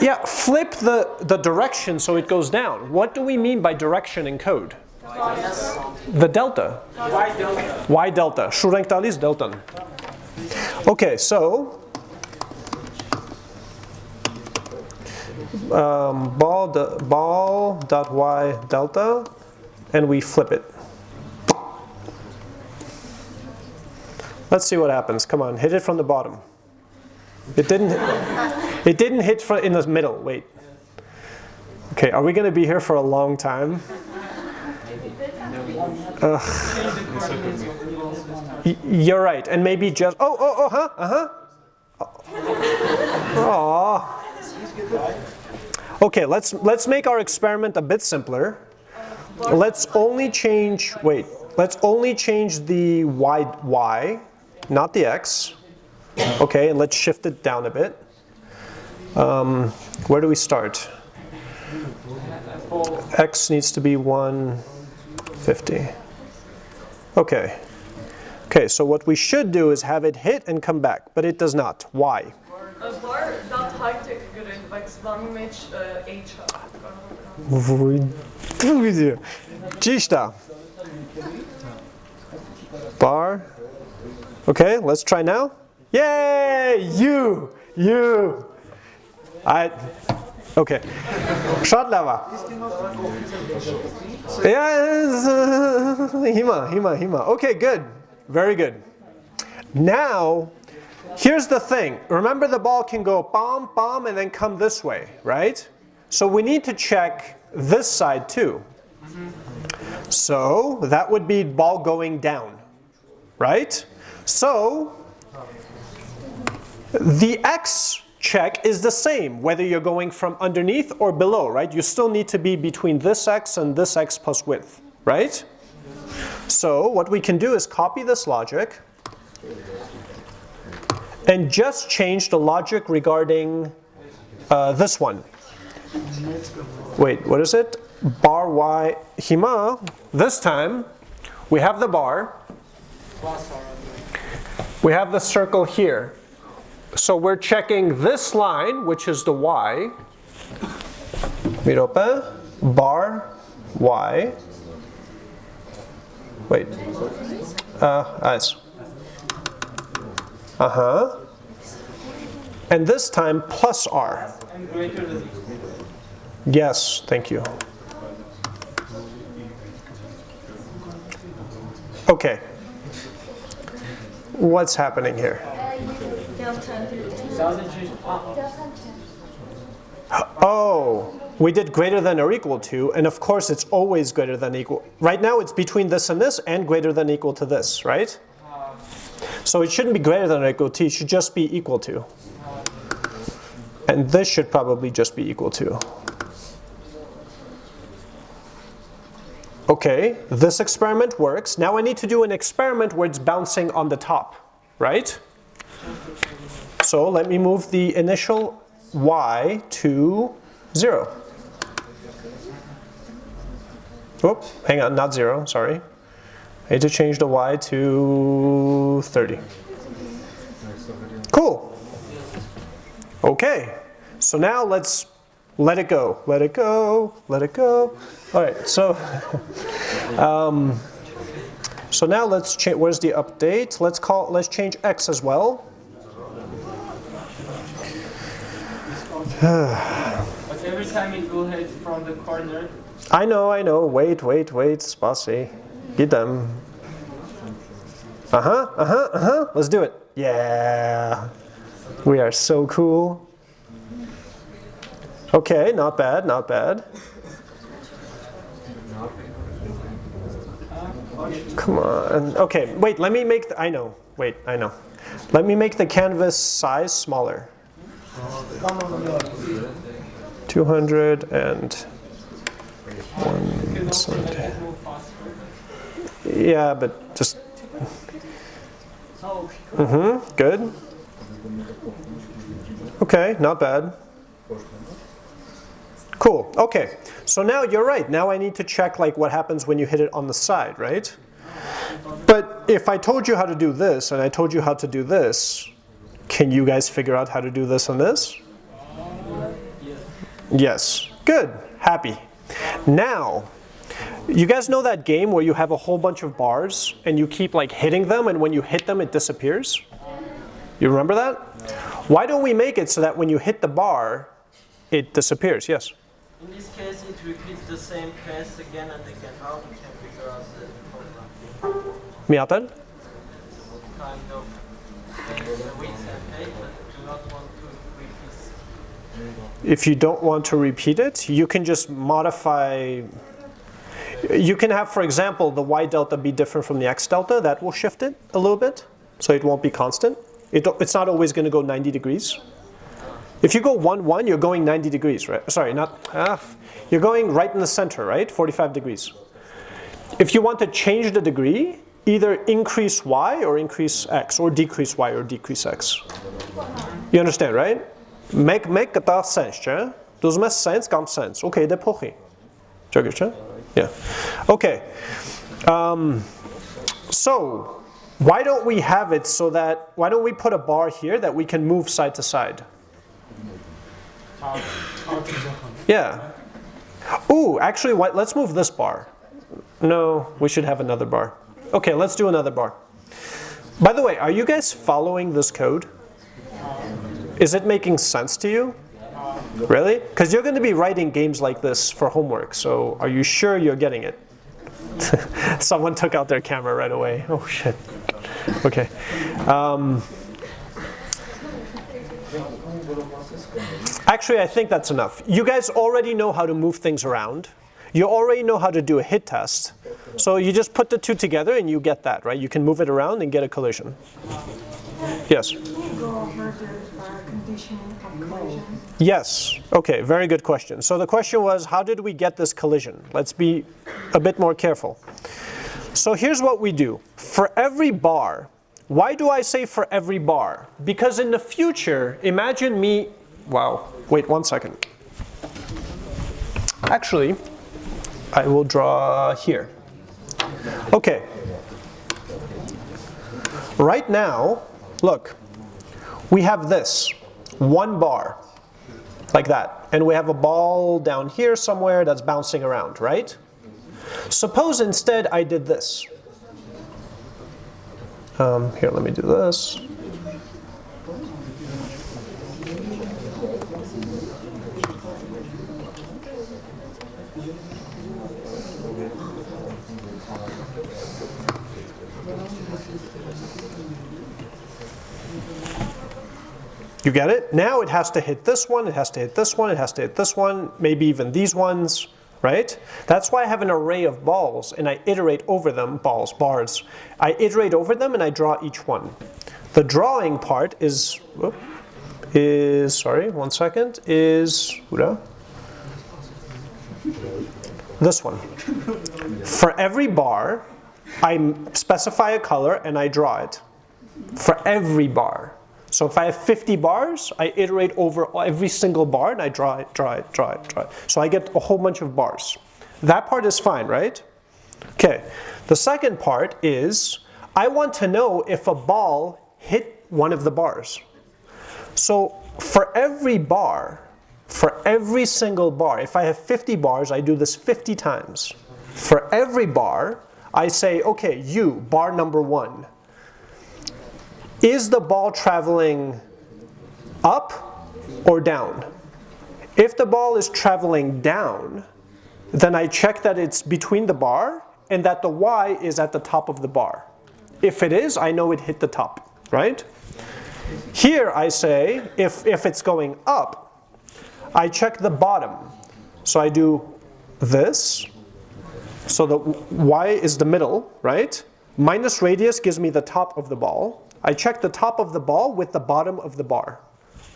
Yeah, flip the, the direction so it goes down. What do we mean by direction in code? The delta.
Y delta.
Y delta. Shurengtalis delta. Okay, so um, ball ball dot y delta, and we flip it. Let's see what happens. Come on, hit it from the bottom. It didn't. It didn't hit in the middle. Wait. Okay, are we going to be here for a long time? Ugh. You're right, and maybe just. Oh, oh, oh, huh, uh huh. Aww. Okay, let's let's make our experiment a bit simpler. Let's only change. Wait. Let's only change the y y, not the x. Okay, and let's shift it down a bit. Um, where do we start? X needs to be 150. Okay. Okay, so what we should do is have it hit and come back, but it does not. Why?
Բայց H-ը կարող եմ։ Ճիշտ
է։ Bar. Okay, let's try now. Yay! You, you. I Okay. Շատ լավ Yes. Hima, hima, hima. Okay, good. Very good. Now here's the thing. Remember the ball can go bomb, bomb, and then come this way, right? So we need to check this side too. So that would be ball going down, right? So the x check is the same whether you're going from underneath or below, right? You still need to be between this x and this x plus width, right? So what we can do is copy this logic and just change the logic regarding uh, this one. Wait, what is it? Bar y hima. This time we have the bar. We have the circle here. So we're checking this line, which is the y. Mirope, bar y. Wait. Uh, eyes. Uh huh. And this time plus r. Yes, thank you. Okay. What's happening here? Oh, we did greater than or equal to, and of course it's always greater than equal. Right now it's between this and this and greater than equal to this, right? So it shouldn't be greater than or equal to, it should just be equal to. And this should probably just be equal to. Okay, this experiment works. Now I need to do an experiment where it's bouncing on the top, right? So let me move the initial y to 0. Oop, hang on, not 0, sorry. I need to change the y to 30. Cool. Okay, so now let's let it go, let it go, let it go. All right, so um, so now let's change. Where's the update? Let's call. Let's change x as well.
But every time it will hit from the corner,
I know, I know. Wait, wait, wait, Spasi. Get them. Uh huh, uh huh, uh huh. Let's do it. Yeah. We are so cool. Okay, not bad, not bad. Come on. Okay, wait, let me make the, I know. Wait, I know. Let me make the canvas size smaller. 200 and 170. Yeah, but just. Mm-hmm. Good. Okay, not bad. Cool, okay. So now you're right. Now I need to check like what happens when you hit it on the side, right? But if I told you how to do this and I told you how to do this, can you guys figure out how to do this and this? Yes. Good. Happy. Now, you guys know that game where you have a whole bunch of bars and you keep like hitting them and when you hit them it disappears? You remember that? Why don't we make it so that when you hit the bar, it disappears? Yes?
In this case, it repeats the same case again and again. How we can figure out the problem?
Miatan?
Kind of change and do not want to repeat.
If you don't want to repeat it, you can just modify you can have, for example, the y delta be different from the x delta. That will shift it a little bit, so it won't be constant. It, it's not always going to go 90 degrees. If you go 1, 1, you're going 90 degrees, right? Sorry, not half. You're going right in the center, right? 45 degrees. If you want to change the degree, either increase y or increase x, or decrease y or decrease x. You understand, right? Make make sense, chứ? Does make sense, come sense. Okay, det pochi. Yeah. Okay. Um, so why don't we have it so that, why don't we put a bar here that we can move side to side? Yeah. Ooh, actually, let's move this bar. No, we should have another bar. Okay, let's do another bar. By the way, are you guys following this code? Is it making sense to you? Really? Because you're going to be writing games like this for homework, so are you sure you're getting it? Someone took out their camera right away. Oh shit. Okay. Um, actually, I think that's enough. You guys already know how to move things around. You already know how to do a hit test. So you just put the two together and you get that, right? You can move it around and get a collision. Yes? Yes. Okay, very good question. So the question was, how did we get this collision? Let's be a bit more careful. So here's what we do. For every bar, why do I say for every bar? Because in the future, imagine me, wow, wait one second. Actually, I will draw here. Okay. Right now, look, we have this, one bar like that. And we have a ball down here somewhere that's bouncing around, right? Suppose instead I did this. Um, here, let me do this. You get it? Now it has to hit this one, it has to hit this one, it has to hit this one, maybe even these ones, right? That's why I have an array of balls and I iterate over them, balls, bars. I iterate over them and I draw each one. The drawing part is, whoop, is, sorry, one second, is, this one. For every bar, I specify a color and I draw it. For every bar. So if I have 50 bars, I iterate over every single bar and I draw it, draw it, draw it, draw it. So I get a whole bunch of bars. That part is fine, right? Okay, the second part is I want to know if a ball hit one of the bars. So for every bar, for every single bar, if I have 50 bars, I do this 50 times. For every bar, I say, okay, you, bar number one, is the ball traveling up or down? If the ball is traveling down, then I check that it's between the bar and that the y is at the top of the bar. If it is, I know it hit the top, right? Here I say, if, if it's going up, I check the bottom. So I do this, so the y is the middle, right? Minus radius gives me the top of the ball. I check the top of the ball with the bottom of the bar.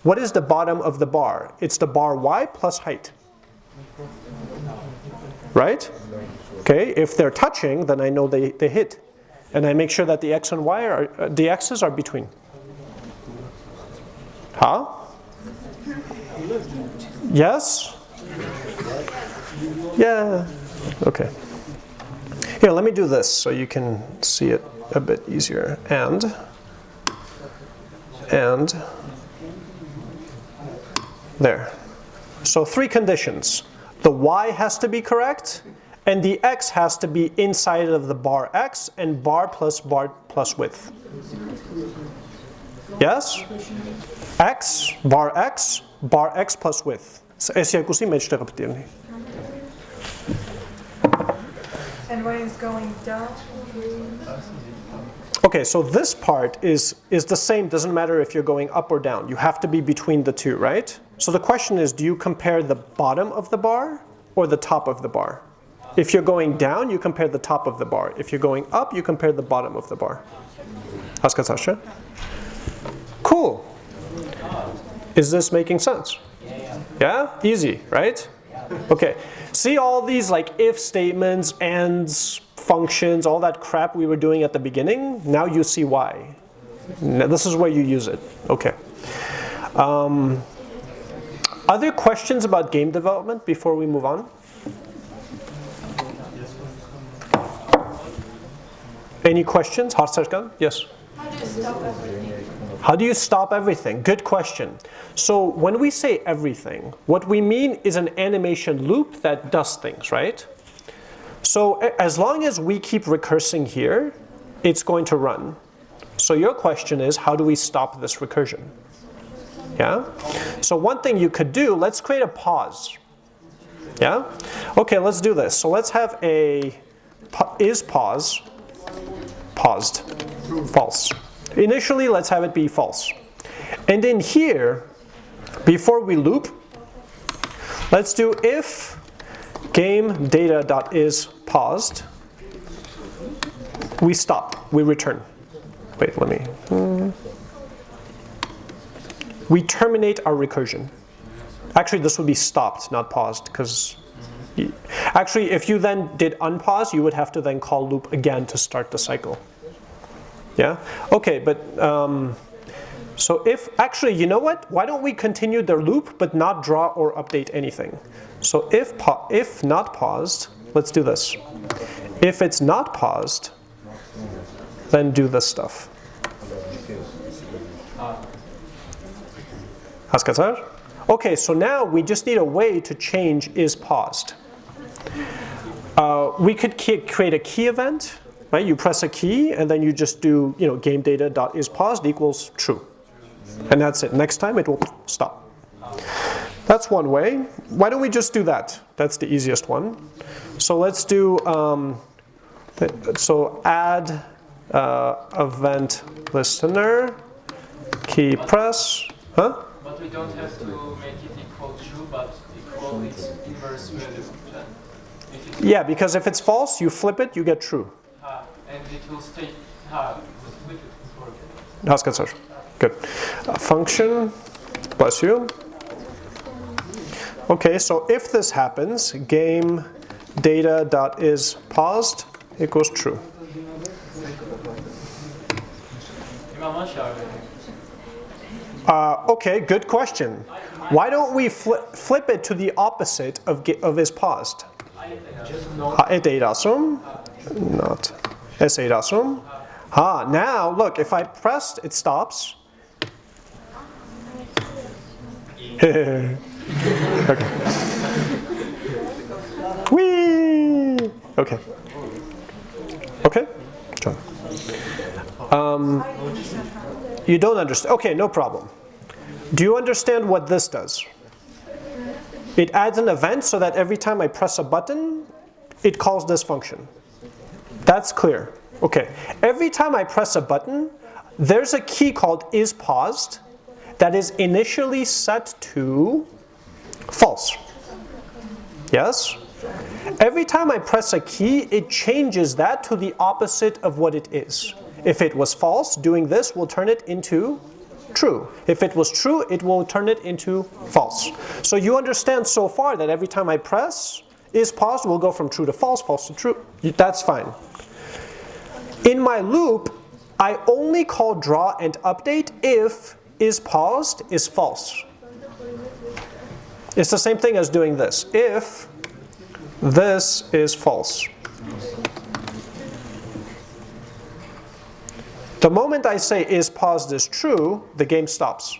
What is the bottom of the bar? It's the bar y plus height. Right? Okay, if they're touching, then I know they, they hit. And I make sure that the x and y are, uh, the x's are between. Huh? Yes? Yeah, okay. Here, let me do this so you can see it a bit easier. And, and, there. So three conditions. The y has to be correct, and the x has to be inside of the bar x, and bar plus bar plus width. Yes? x, bar x, bar x plus width. S երկուսի մեջտեղը պետք է լինի։
And when it's going down,
Okay, so this part is, is the same, doesn't matter if you're going up or down. You have to be between the two, right? So the question is, do you compare the bottom of the bar or the top of the bar? If you're going down, you compare the top of the bar. If you're going up, you compare the bottom of the bar. Sasha? Cool. Is this making sense? Yeah? Easy, right? Okay. See all these like if statements, ands, functions, all that crap we were doing at the beginning, now you see why. Now, this is where you use it. Okay. Um, other questions about game development before we move on? Any questions? Yes.
How do you stop everything?
How do you stop everything? Good question. So when we say everything, what we mean is an animation loop that does things, right? So as long as we keep recursing here, it's going to run. So your question is, how do we stop this recursion? Yeah? So one thing you could do, let's create a pause. Yeah? Okay, let's do this. So let's have a is pause paused, false. Initially, let's have it be false. And then here, before we loop, let's do if game data dot is paused, we stop, we return. Wait, let me. Hmm. We terminate our recursion. Actually, this would be stopped, not paused, because actually, if you then did unpause, you would have to then call loop again to start the cycle. Yeah? Okay, but um, so if, actually, you know what? Why don't we continue the loop but not draw or update anything? So if, if not paused, let's do this. If it's not paused, then do this stuff. Okay, so now we just need a way to change is paused. Uh, we could create a key event, right? You press a key and then you just do, you know, game data dot is paused equals true. And that's it. Next time it will stop. That's one way. Why don't we just do that? That's the easiest one. So let's do, um, so add uh, event listener, key press, huh?
But we don't have to make it equal true, but equal its inverse value.
Yeah, because if it's false, you flip it, you get true.
Ah, and it will stay, uh,
with it. That's good, sir. Good. Uh, function, bless you. Okay, so if this happens, game data dot is paused equals true. Uh, okay, good question. Why don't we flip, flip it to the opposite of, of is paused? Assume? Not. S8 assume. Ah, now look, if I pressed, it stops. okay. Whee! Okay. Okay? John. Um, you don't understand. Okay, no problem. Do you understand what this does? It adds an event so that every time I press a button, it calls this function. That's clear. Okay, every time I press a button, there's a key called is paused that is initially set to false. Yes? Every time I press a key, it changes that to the opposite of what it is. If it was false, doing this will turn it into true. If it was true, it will turn it into false. So you understand so far that every time I press, is paused will go from true to false, false to true. That's fine. In my loop, I only call draw and update if is paused is false. It's the same thing as doing this. If this is false. The moment I say is paused is true, the game stops.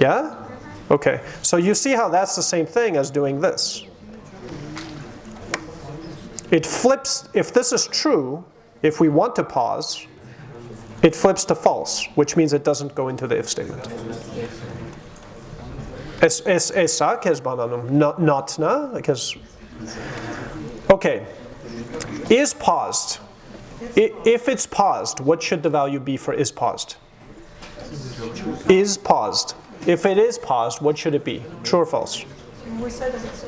Yeah? Okay. So you see how that's the same thing as doing this. It flips, if this is true, if we want to pause, it flips to false, which means it doesn't go into the if statement. Es, es, esa, que es bananum, not, not na, because, okay. Is paused. If it's paused, what should the value be for is paused? Is paused. If it is paused, what should it be? True or false?
We said that it's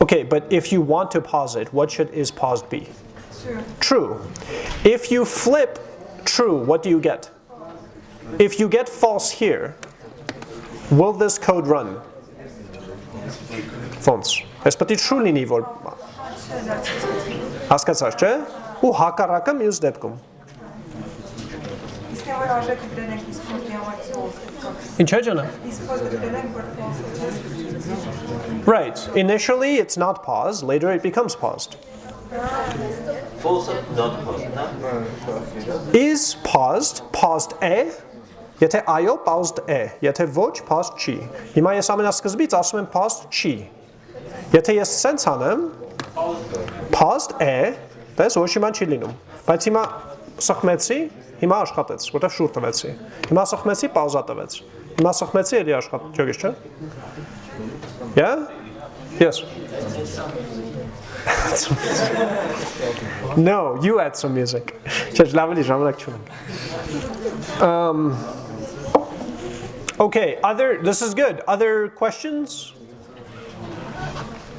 Okay, but if you want to pause it, what should is paused be?
true.
True. If you flip true, what do you get? If you get false here, will this code run? False. Ես պետք է true լինի, որ հասկացար, չէ՞։ Ու հակառակը մյուս դեպքում։
Իսկ որ արժեքը դրենք իսկ դիամատի
Ինչ է ջանը։
Իսկ որ դրենք որ false
Right. Initially it's not paused, later it becomes paused.
False not paused, no?
Is paused, paused է, եթե այո, paused է, եթե ոչ, paused չի։ Հիմա ես ամենասկզբից ասում եմ paused չի։ Եթե ես սենց անեմ, paused է, դες ոչ իման չի լինում։ Բայց հիմա սխմեցի, հիմա աշխատեց, որտեղ շուր տվեցի։ Հիմա սխմեցի, պաուզա տվեց։ Հիմա սխմեցի, էլի աշխատեց, ճոգես չէ։ Yeah? Yes. no, you add some music. Um Okay, other, this is good. Other questions?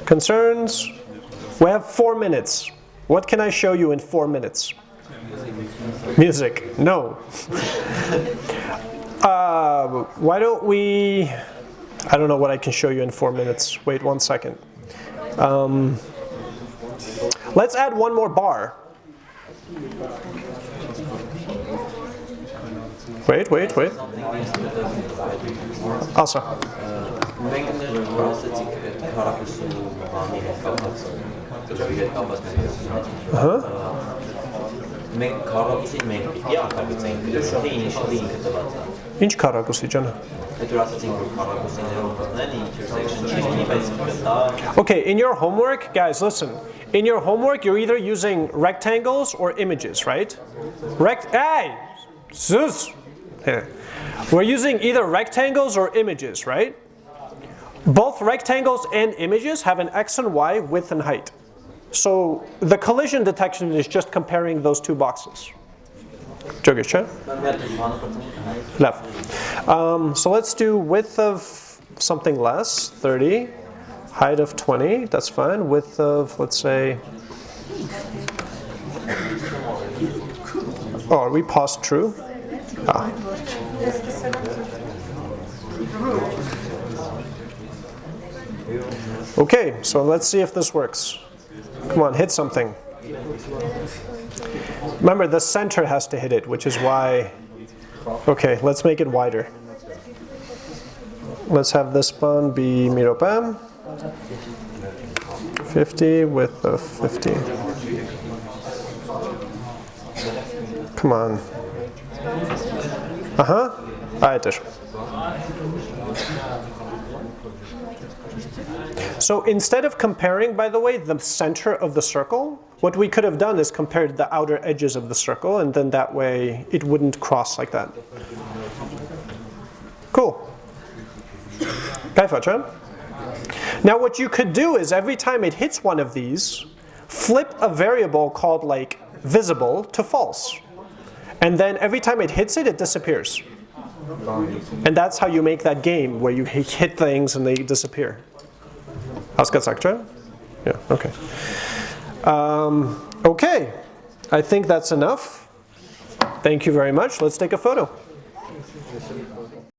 Concerns? We have four minutes. What can I show you in four minutes? Music, no. uh, why don't we, I don't know what I can show you in four minutes. Wait one second. Um, let's add one more bar. Wait, wait, wait. Asa.
Մենք ասացիք քարակուսու բանի հետ կապված դժվար հետ կապված
Ահա։
մենք քարակուսի մենք պիտի արտագծենք թե initially ինքը տված է
Ինչ քարակուսի ջանը։ Okay, in your homework, guys, listen. In your homework, you're either using rectangles or images, right? Rect hey! Zeus! We're using either rectangles or images, right? Both rectangles and images have an x and y width and height. So the collision detection is just comparing those two boxes. Jogish, huh? Left. Um, so let's do width of something less, 30. Height of 20, that's fine. Width of, let's say, oh, are we past true? Ah. Okay, so let's see if this works. Come on, hit something. Remember, the center has to hit it, which is why. Okay, let's make it wider. Let's have this one be miropam. 50 with of 50. Come on. Uh-huh. Ayettir. So instead of comparing, by the way, the center of the circle, what we could have done is compared the outer edges of the circle, and then that way it wouldn't cross like that. Cool. Now what you could do is every time it hits one of these, flip a variable called like visible to false. And then every time it hits it, it disappears. And that's how you make that game where you hit things and they disappear. Yeah, okay. Um, okay, I think that's enough. Thank you very much. Let's take a photo.